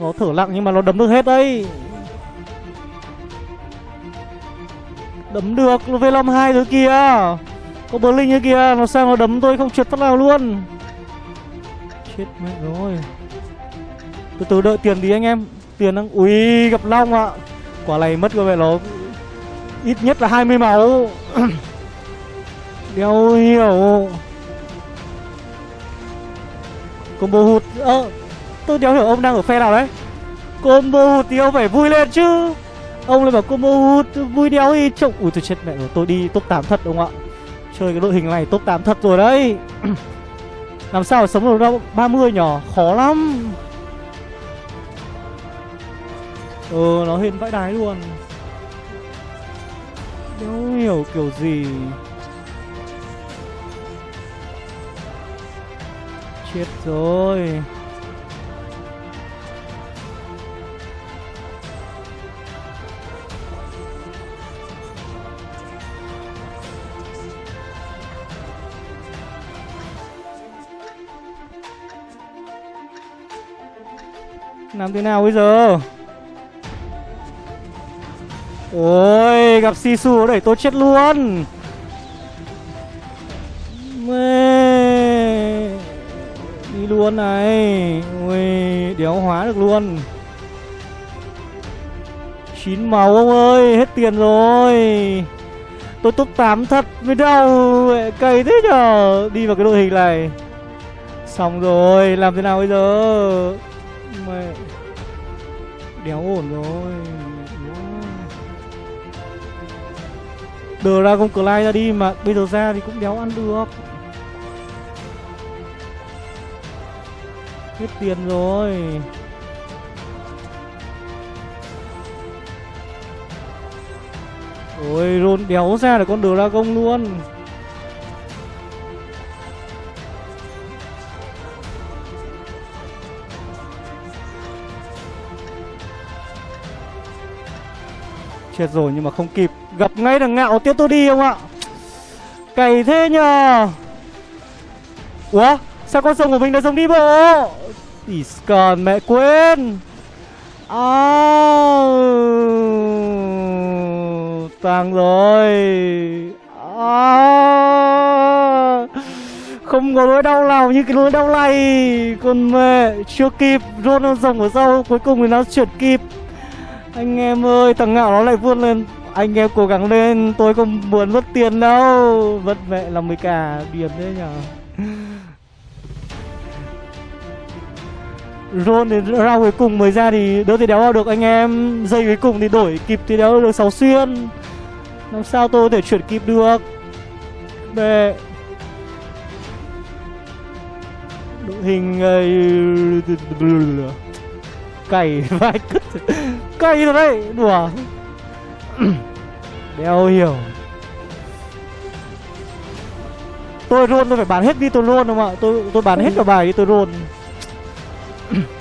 Speaker 1: Nó thở lặng nhưng mà nó đấm được hết đấy. Đấm được V5 hai thứ kia Có bờ linh như kia Nó sang nó đấm tôi không trượt phát nào luôn? Chết mẹ rồi. Từ từ đợi tiền đi anh em. Tiền đang Ui, gặp Long ạ. Quả này mất cơ vậy nó Ít nhất là 20 máu. Đeo hiểu Combo hụt Ơ, Tôi đéo hiểu ông đang ở phe nào đấy. Combo hụt thì ông phải vui lên chứ. Ông lại bảo combo hụt, Vui đéo thì trông Ui tôi chết mẹ rồi, Tôi đi top 8 thật ông ạ? Chơi cái đội hình này top 8 thật rồi đấy. Làm sao sống được đâu? 30 nhỏ, Khó lắm. Ừ nó hên vãi đái luôn. Đéo hiểu kiểu gì. Chết rồi. Làm thế nào bây giờ? Ôi gặp Sisu đẩy tôi chết luôn. Luôn này. Ui, đéo hóa được luôn. Chín màu ông ơi, Hết tiền rồi. Tôi top 8 thật mới đau Cày thế nhở? Đi vào cái đội hình này. Xong rồi, Làm thế nào bây giờ? Mẹ. Đéo ổn rồi. Dragon Clyde ra đi mà bây giờ ra thì cũng đéo ăn được. Hết tiền rồi. Ôi rôn đéo ra được con Dragon luôn. Chết rồi, nhưng mà không kịp. Gặp ngay thằng ngạo tiếp tôi đi không ạ? Cày thế nhờ. Ủa? Sao con sông của mình đã rồng đi bộ? Ý còn mẹ quên. À Tàng rồi. À, Không có nỗi đau nào như cái nỗi đau này. Con mẹ Chưa kịp rung dòng ở sau Cuối cùng thì nó chuyển kịp. Anh em ơi, thằng ngạo nó lại vươn lên. Anh em cố gắng lên, tôi không muốn mất tiền đâu. Vất mẹ là mấy cả điểm thế nhở. Ron đến ra cuối cùng mới ra thì đỡ thì đéo vào được. Anh em Dây cuối cùng thì đổi kịp thì đéo được 6 xuyên. Làm sao tôi có thể chuyển kịp được? Mẹ Đội hình Cày vai cứt Cày rồi đấy. Đùa. Đeo hiểu. Tôi rôn tôi phải bán hết đi tôi rôn không ạ? Tôi tôi bán hết cả bài đi tôi rôn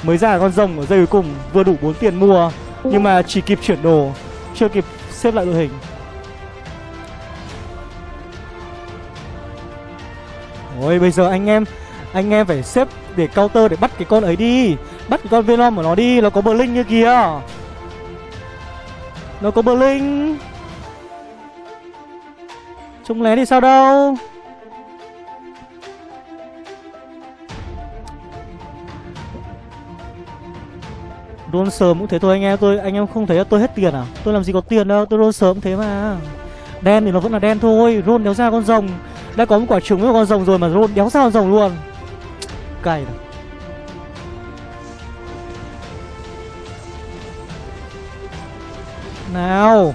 Speaker 1: Mới ra con rồng ở dây cuối cùng Vừa đủ 4 tiền mua. Nhưng mà chỉ kịp chuyển đồ Chưa kịp xếp lại đội hình. Ôi bây giờ anh em Anh em phải xếp để counter để bắt cái con ấy đi. Bắt cái con Venom của nó đi Nó có bờ linh như kia Nó có bờ linh Trông lé thì sao đâu Roll sớm cũng thế thôi anh em. Tôi, Anh em không thấy là tôi hết tiền à? Tôi làm gì có tiền đâu, Tôi roll sớm thế mà. Đen thì nó vẫn là đen thôi Roll đéo ra con rồng. Đã có một quả trứng với con rồng rồi mà roll đéo ra con rồng luôn. Cày này Nào.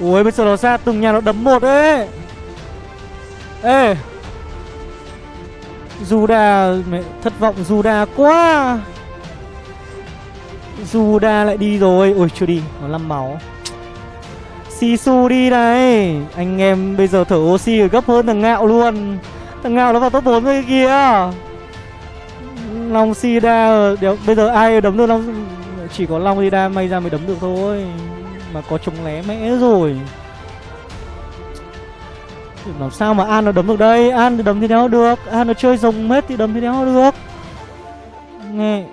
Speaker 1: Ui, bây giờ nó ra từng nhà nó đấm một ấy. Ê. Juda, mẹ, thất vọng Juda quá. Juda lại đi rồi. Ôi chưa đi. Nó 5 máu. Sisu đi này. Anh em bây giờ thở oxy gấp hơn thằng ngạo luôn. Thằng ngạo nó vào top 4 rồi kìa Long Sida đéo, Bây giờ ai đấm được Long Chỉ có Long Sida may ra mới đấm được thôi. Mà có chống lé mẽ rồi. Làm sao mà An nó đấm được đây? An thì đấm thế nào được? An nó chơi rồng hết thì đấm thế nào được? Nghe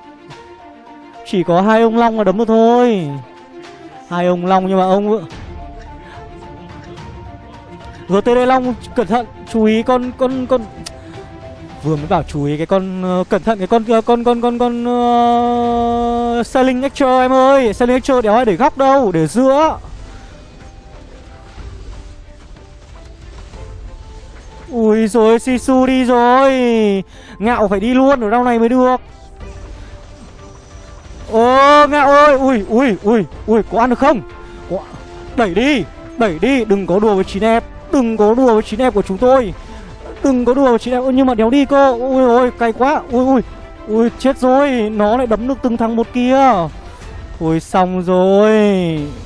Speaker 1: chỉ có hai ông Long là đấm được thôi. Hai ông Long nhưng mà ông GTD Long cẩn thận Chú ý con con con Vừa mới bảo chú ý cái con uh, Cẩn thận cái con uh, con con con con uh, ờ, Selling Extra em ơi. Sailing Extra đéo ai để góc đâu Để giữa. Ui rồi Sisu đi rồi. Ngạo phải đi luôn ở đâu này mới được. Ô nghe ơi, Ui ui ui ui, có ăn được không? Có... Đẩy đi Đẩy đi, đừng có đùa với chín em, Đừng có đùa với chín em của chúng tôi. Đừng có đùa với chín em nhưng mà đéo đi cơ, Ui, ôi, cay quá, Ui ui Ui, chết rồi, Nó lại đấm được từng thằng một kia. Thôi xong rồi,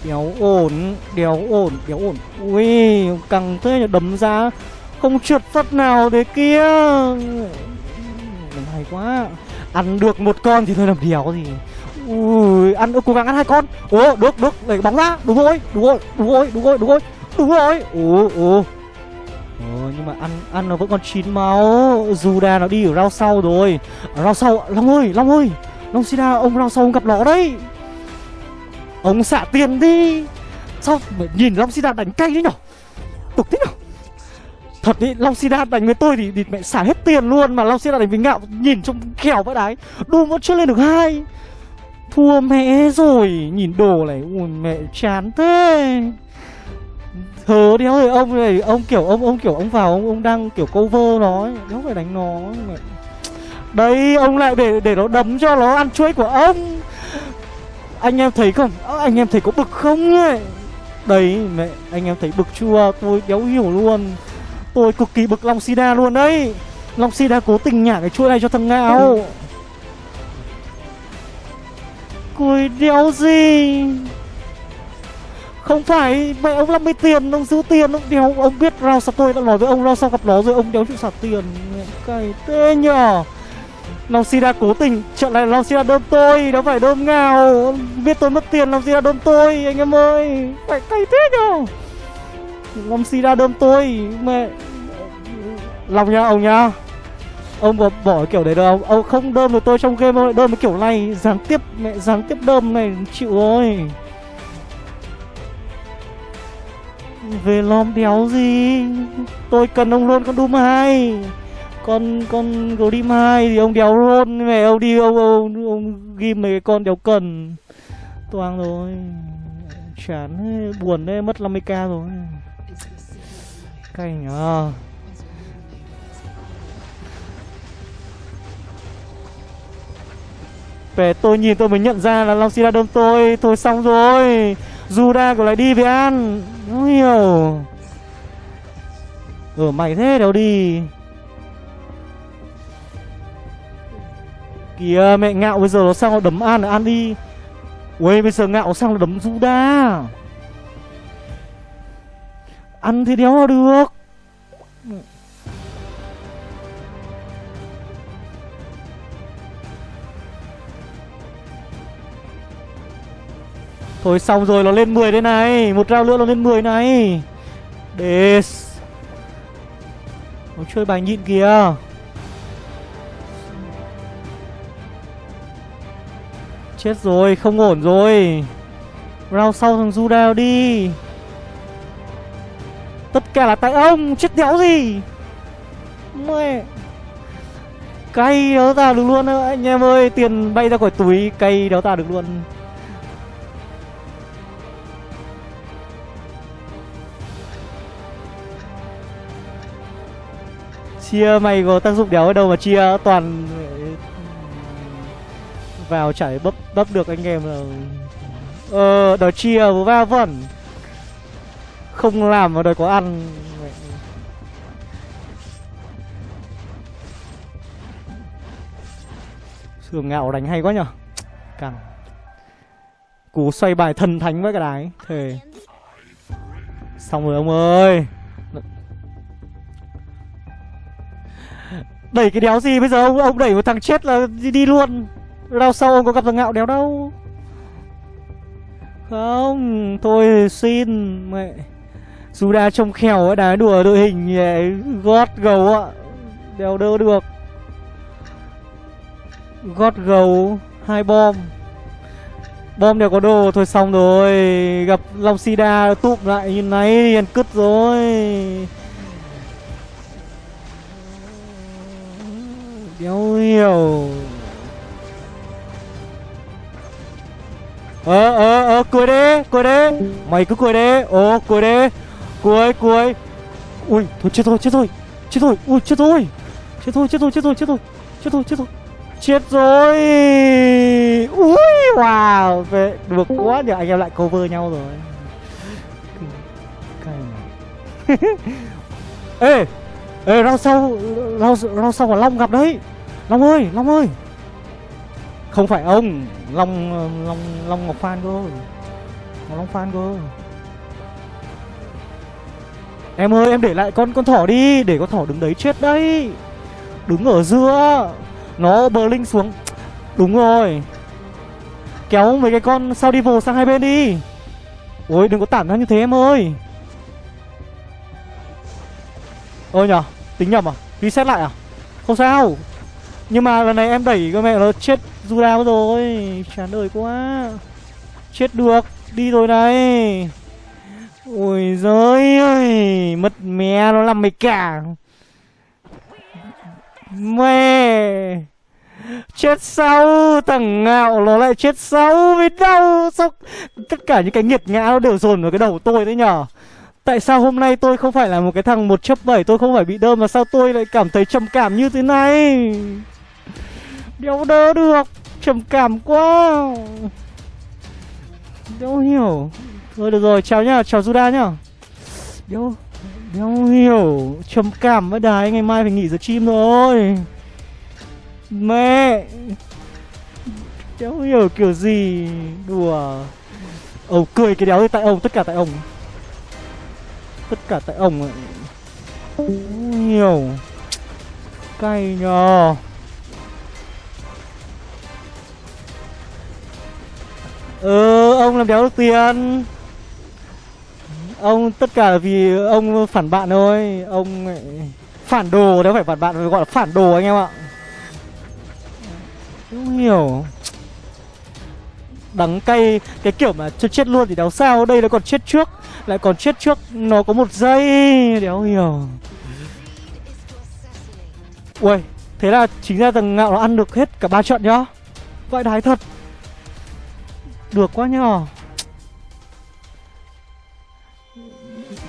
Speaker 1: Đéo ổn Đéo ổn Đéo ổn. Ui, Căng thế đấm ra không trượt phát nào thế kia. Hay quá, Ăn được một con thì thôi làm đéo gì. Ui, ăn cố gắng ăn hai con. Ồ, được, được, đẩy bóng ra. Đúng rồi, đúng rồi, đúng rồi, đúng rồi, đúng rồi. Đúng rồi, ồ, ồ. Ờ, nhưng mà ăn ăn nó vẫn còn chín máu. Juda nó đi ở rau sau rồi. Rau sau, Long ơi, Long ơi. Long Sida, ông rau sau ông gặp nó đấy. Ông xả tiền đi. Sao, nhìn Long Sida đánh cay đấy nhở? Tục thế nhở? Thật ý, Long Sida đánh với tôi thì, thì mẹ xả hết tiền luôn Mà Long Sida đánh với ngạo nhìn trông khèo vãi đái. Doom vẫn chưa lên được hai. Thua mẹ rồi. Nhìn đồ này, Ui, mẹ chán thế. Thớ đéo rồi ông này, Ông kiểu, ông ông kiểu, ông vào, ông ông đang kiểu cover nó Đéo phải đánh nó mẹ. Đây, ông lại để để nó đấm cho nó ăn chuối của ông. Anh em thấy không? Anh em thấy có bực không ấy? Đấy mẹ, anh em thấy bực chưa? Tôi đéo hiểu luôn. Tôi cực kỳ bực Long Sida luôn đấy. Long Sida cố tình nhả cái chuỗi này cho thằng Ngạo Cười đéo gì? Không phải, Mẹ ông 50 tiền Ông giữ tiền Ông đéo, Ông biết rao sao tôi đã nói với ông Rao sao gặp nó rồi Ông đéo chịu sạc tiền. Cày tê nhờ Long Sida cố tình Trận này Long Sida đơm tôi Đâu phải đơm ngào. Biết tôi mất tiền, Long Sida đơm tôi, Anh em ơi. Phải cày thế nhờ Long Sida đơm tôi, Mẹ. Lòng nha, ông nha. Ông có bỏ kiểu đấy đâu. Ông không đơm được tôi trong game ông lại đơm cái kiểu này Gián tiếp mẹ gián tiếp đơm này Chịu rồi Về lom đéo gì? Tôi cần ông luôn con Doom hai. Con con Grim 2 thì ông đéo luôn. Mẹ ông đi ông ông, ông ghi mấy cái con đéo cần. Toang rồi. Chán buồn đấy, mất 50k rồi. Cay à Về tôi nhìn tôi mới nhận ra là Long Sida đâm tôi. Thôi xong rồi. Juda của lại đi với An. Không hiểu Ở mày thế đâu đi. Kìa, mẹ ngạo bây giờ nó sang nó đấm An An đi. Ui bây giờ ngạo sang nó đấm Juda Ăn thì đéo được. Thôi xong rồi, nó lên 10 đây này. Một round nữa nó lên 10 này. Để Nó chơi bài nhịn kìa. Chết rồi, không ổn rồi. Round sau thằng Juda đi. Tất cả là tại ông, Chết đéo gì. Mẹ. Cay đéo ta được luôn á, Anh em ơi. Tiền bay ra khỏi túi, Cay đéo ta được luôn. Chia mày có tác dụng đéo ở đâu mà chia toàn ừ, Vào chảy bấp bấp được anh em là Ờ đòi chia va vẩn Không làm mà đòi có ăn. Sườn ngạo đánh hay quá nhở? Càng Cú xoay bài thần thánh với cái đái. Thề. Xong rồi ông ơi. Đẩy cái đéo gì bây giờ? Ông ông đẩy một thằng chết là đi, đi luôn. Rao sau ông có gặp thằng ngạo đéo đâu. Không Thôi xin mẹ. Suda trông khèo ấy đá đùa đội hình gót gầu ạ Đéo đỡ được. Gót gầu hai bom. Bom đều có đồ thôi xong rồi. Gặp long sida tụm lại như này thì ăn cứt rồi. Đéo hiểu ờ ờ ờ cười đi cười đi. Mày cứ cười đi. Ồ cười đi. Cười cười. Ui thôi chết thôi chết thôi chết thôi ui chết thôi chết thôi chết thôi chết thôi chết thôi chết thôi chết thôi Chết rồi. Ui wow Về, Được quá nhờ anh em lại cover nhau rồi. Ê Ê rau sau Rau, rau sau của Long gặp đấy. Long ơi Long ơi. Không phải ông, Long Long Long Ngọc Phan cơ. Long Phan cơ. Em ơi, em để lại con con thỏ đi, Để con thỏ đứng đấy chết đấy. Đứng ở giữa, nó bờ linh xuống. Đúng rồi. Kéo mấy cái con sao đi vồ sang hai bên đi. Ôi, đừng có tản ra như thế em ơi. Ôi nhở Tính nhầm à? Reset lại à? Không sao. Nhưng mà lần này em đẩy cái mẹ nó chết Juda rồi. Chán đời quá. Chết được. Đi rồi này. Ôi giời ơi. Mất mẹ nó làm mày cả. Mẹ. Chết sau Thằng ngạo nó lại chết sau Vì đau Sao Tất cả những cái nghiệt ngã nó đều dồn vào cái đầu tôi đấy nhở. Tại sao hôm nay tôi không phải là một cái thằng một chấp bảy? Tôi không phải bị đơm Mà sao tôi lại cảm thấy trầm cảm như thế này? Đéo đỡ được. Trầm cảm quá. Đéo hiểu. Thôi được rồi, chào nhá, Chào Juda nhá. Đéo Đéo hiểu. Trầm cảm với đài Ngày mai phải nghỉ giờ chim rồi. Mẹ. Đéo hiểu kiểu gì? Đùa. Ông cười cái đéo tại ông, Tất cả tại ông. Tất cả tại ông Không hiểu. Cay nhờ. Ừ ông làm đéo được tiền. Ông tất cả vì ông phản bạn thôi. Ông phản đồ đéo phải phản bạn gọi là phản đồ anh em ạ. Không hiểu. Đắng cay, Cái kiểu mà chết chết luôn thì đéo sao. Đây nó còn chết trước, Lại còn chết trước, Nó có một giây, Đéo hiểu. Ui Thế là chính ra thằng ngạo nó ăn được hết cả ba trận nhá. Vậy đái thật. Được quá nhờ.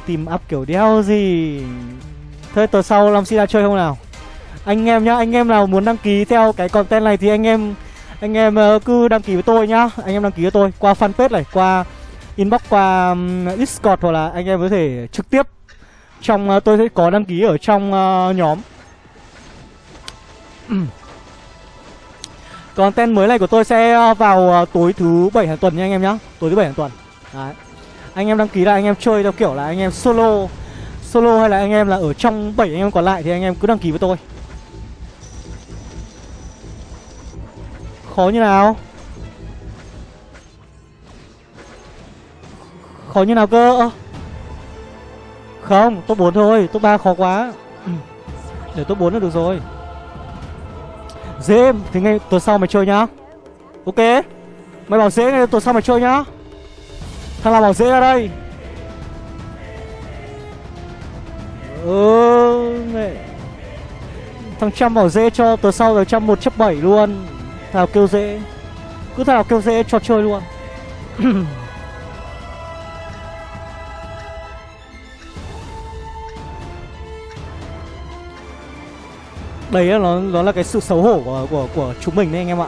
Speaker 1: Tìm up kiểu đeo gì? Thôi tuần sau làm Sida chơi không nào? Anh em nhá anh em nào muốn đăng ký theo cái content này thì anh em anh em ờ, cứ đăng ký với tôi nhá. Anh em đăng ký với tôi qua fanpage này qua inbox qua discord hoặc là anh em có thể trực tiếp trong ờ, tôi sẽ có đăng ký ở trong uh, nhóm. content mới này của tôi sẽ ờ, vào ờ, tối thứ bảy hàng tuần nha anh em nhá. Tối thứ bảy hàng tuần. Đấy. Anh em đăng ký là anh em chơi theo kiểu là anh em solo solo hay là anh em là ở trong bảy anh em còn lại thì anh em cứ đăng ký với tôi. Khó như nào? Khó như nào cơ? Không, top 4 thôi, Top 3 khó quá. Ừ. Để top 4 là được rồi. Dễ Thì ngay tuần sau mày chơi nhá. Ok? Mày bảo dễ ngay tuần sau mày chơi nhá. Thằng nào bảo dễ ra đây? Ừ mẹ. Thằng trăm bảo dễ cho tuần sau rồi trăm một chấp bảy luôn. Thảo kêu dễ? Cứ thảo kêu dễ cho chơi luôn. Đấy là nó, nó là cái sự xấu hổ của, của, của chúng mình đấy anh em ạ.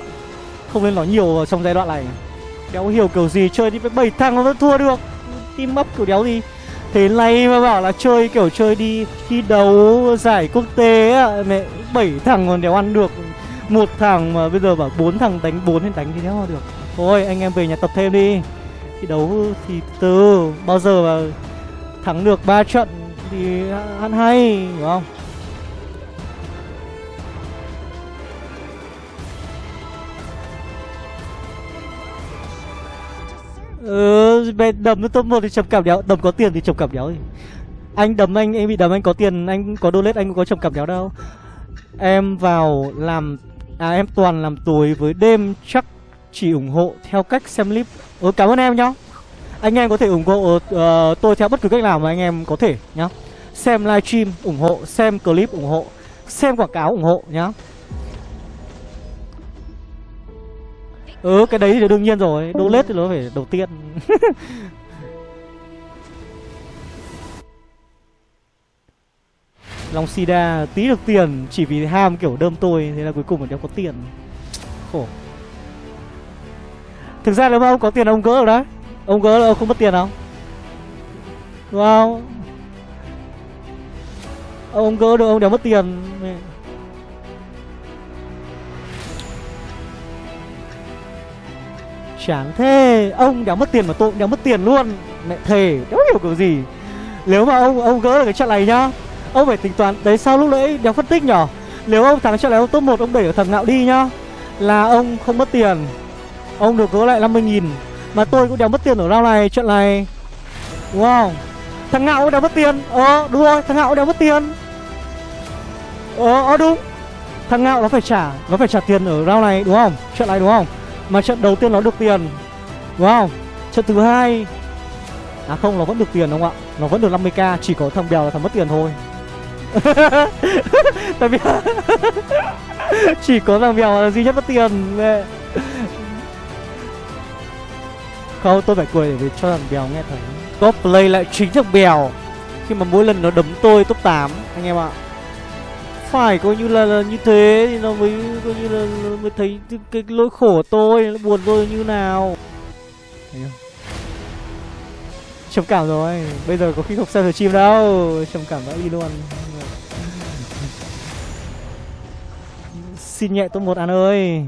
Speaker 1: Không nên nói nhiều trong giai đoạn này. Đéo hiểu kiểu gì chơi đi với bảy thằng nó vẫn thua được. Team up kiểu đéo gì. Thế này mà bảo là chơi kiểu chơi đi thi đấu giải quốc tế á Mẹ bảy thằng còn đéo ăn được. Một thằng mà bây giờ bảo bốn thằng đánh bốn thì đánh thì đéo được. Thôi anh em về nhà tập thêm đi. Thi đấu thì từ bao giờ mà thắng được ba trận thì ăn hay hiểu không? Ừ, đầm đấm nó top 1 thì chồng cảm đéo. Đấm có tiền thì chồng cảm đéo gì Anh đấm anh, anh bị đấm anh có tiền Anh có đô lết anh có chồng cảm đéo đâu. Em vào làm À em toàn làm tối với đêm chắc chỉ ủng hộ theo cách xem clip. Ừ cảm ơn em nhá. Anh em có thể ủng hộ uh, tôi theo bất cứ cách nào mà anh em có thể nhá. Xem livestream ủng hộ, xem clip ủng hộ Xem quảng cáo ủng hộ nhá. Ừ cái đấy thì đương nhiên rồi. Đô lết thì nó phải đầu tiên. Long Sida tí được tiền Chỉ vì ham kiểu đơm tôi Thế là cuối cùng là đéo có tiền. Khổ. Thực ra nếu mà ông có tiền ông gỡ được đấy. Ông gỡ là ông không mất tiền không Đúng không? Ông gỡ được ông đéo mất tiền Chán thế Ông đéo mất tiền mà tôi cũng đéo mất tiền luôn. Mẹ thề Đéo hiểu kiểu gì. Nếu mà ông ông gỡ được cái trận này nhá Ông phải tính toán Đấy sao lúc nãy đéo phân tích nhở. Nếu ông thắng trận này ông top 1 ông đẩy thằng ngạo đi nhá. Là ông không mất tiền. Ông được gỡ lại 50 nghìn Mà tôi cũng đéo mất tiền ở round này Trận này. Đúng không Thằng ngạo cũng đéo mất tiền. Ờ đúng rồi thằng ngạo cũng đéo mất tiền. Ờ, ờ đúng. Thằng ngạo nó phải trả Nó phải trả tiền ở round này đúng không? Trận này đúng không? Mà trận đầu tiên nó được tiền. Đúng không Trận thứ hai. À không, nó vẫn được tiền đúng không ạ? Nó vẫn được 50k Chỉ có thằng bèo là thằng mất tiền thôi. Tại vì Chỉ có thằng bèo là duy nhất mất tiền. Mẹ. Không, tôi phải cười để cho thằng bèo nghe thấy. Top play lại chính thằng bèo. Khi mà mỗi lần nó đấm tôi top 8 Anh em ạ phải coi như là, là như thế thì nó mới coi như là, là mới thấy cái, cái lỗi khổ của tôi nó buồn tôi như nào. Trầm cảm rồi bây giờ có khi không xem được chim đâu. Trầm cảm đã đi luôn. Xin nhẹ tôi một ăn ơi.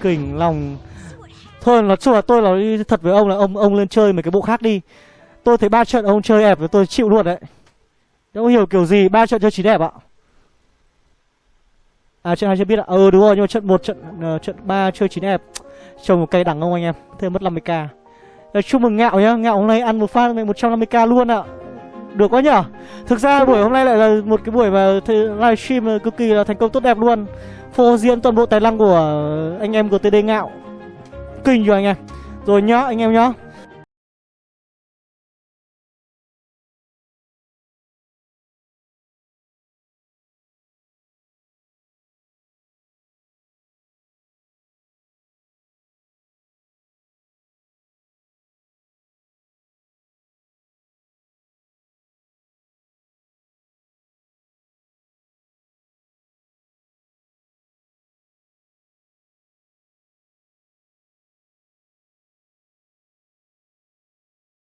Speaker 1: Kỉnh lòng. Thôi nói chung là tôi nói thật với ông là ông ông lên chơi mấy cái bộ khác đi. Tôi thấy ba trận ông chơi ép với tôi chịu luôn đấy đâu hiểu kiểu gì? Ba trận chơi chỉ đẹp ạ. À trận hai chưa biết ạ. Ừ đúng rồi nhưng mà trận một trận uh, trận ba chơi chín đẹp. Trồng một cây đẳng không anh em? Thêm mất 50k Rồi, Chúc mừng Ngạo nhá. Ngạo hôm nay ăn một phát 150k luôn ạ. Được quá nhở? Thực ra buổi hôm nay lại là một cái buổi mà livestream ờ, cực kỳ là thành công tốt đẹp luôn. Phô diễn toàn bộ tài năng của anh em của TD Ngạo. Kinh rồi anh em? Rồi nhá anh em nhá.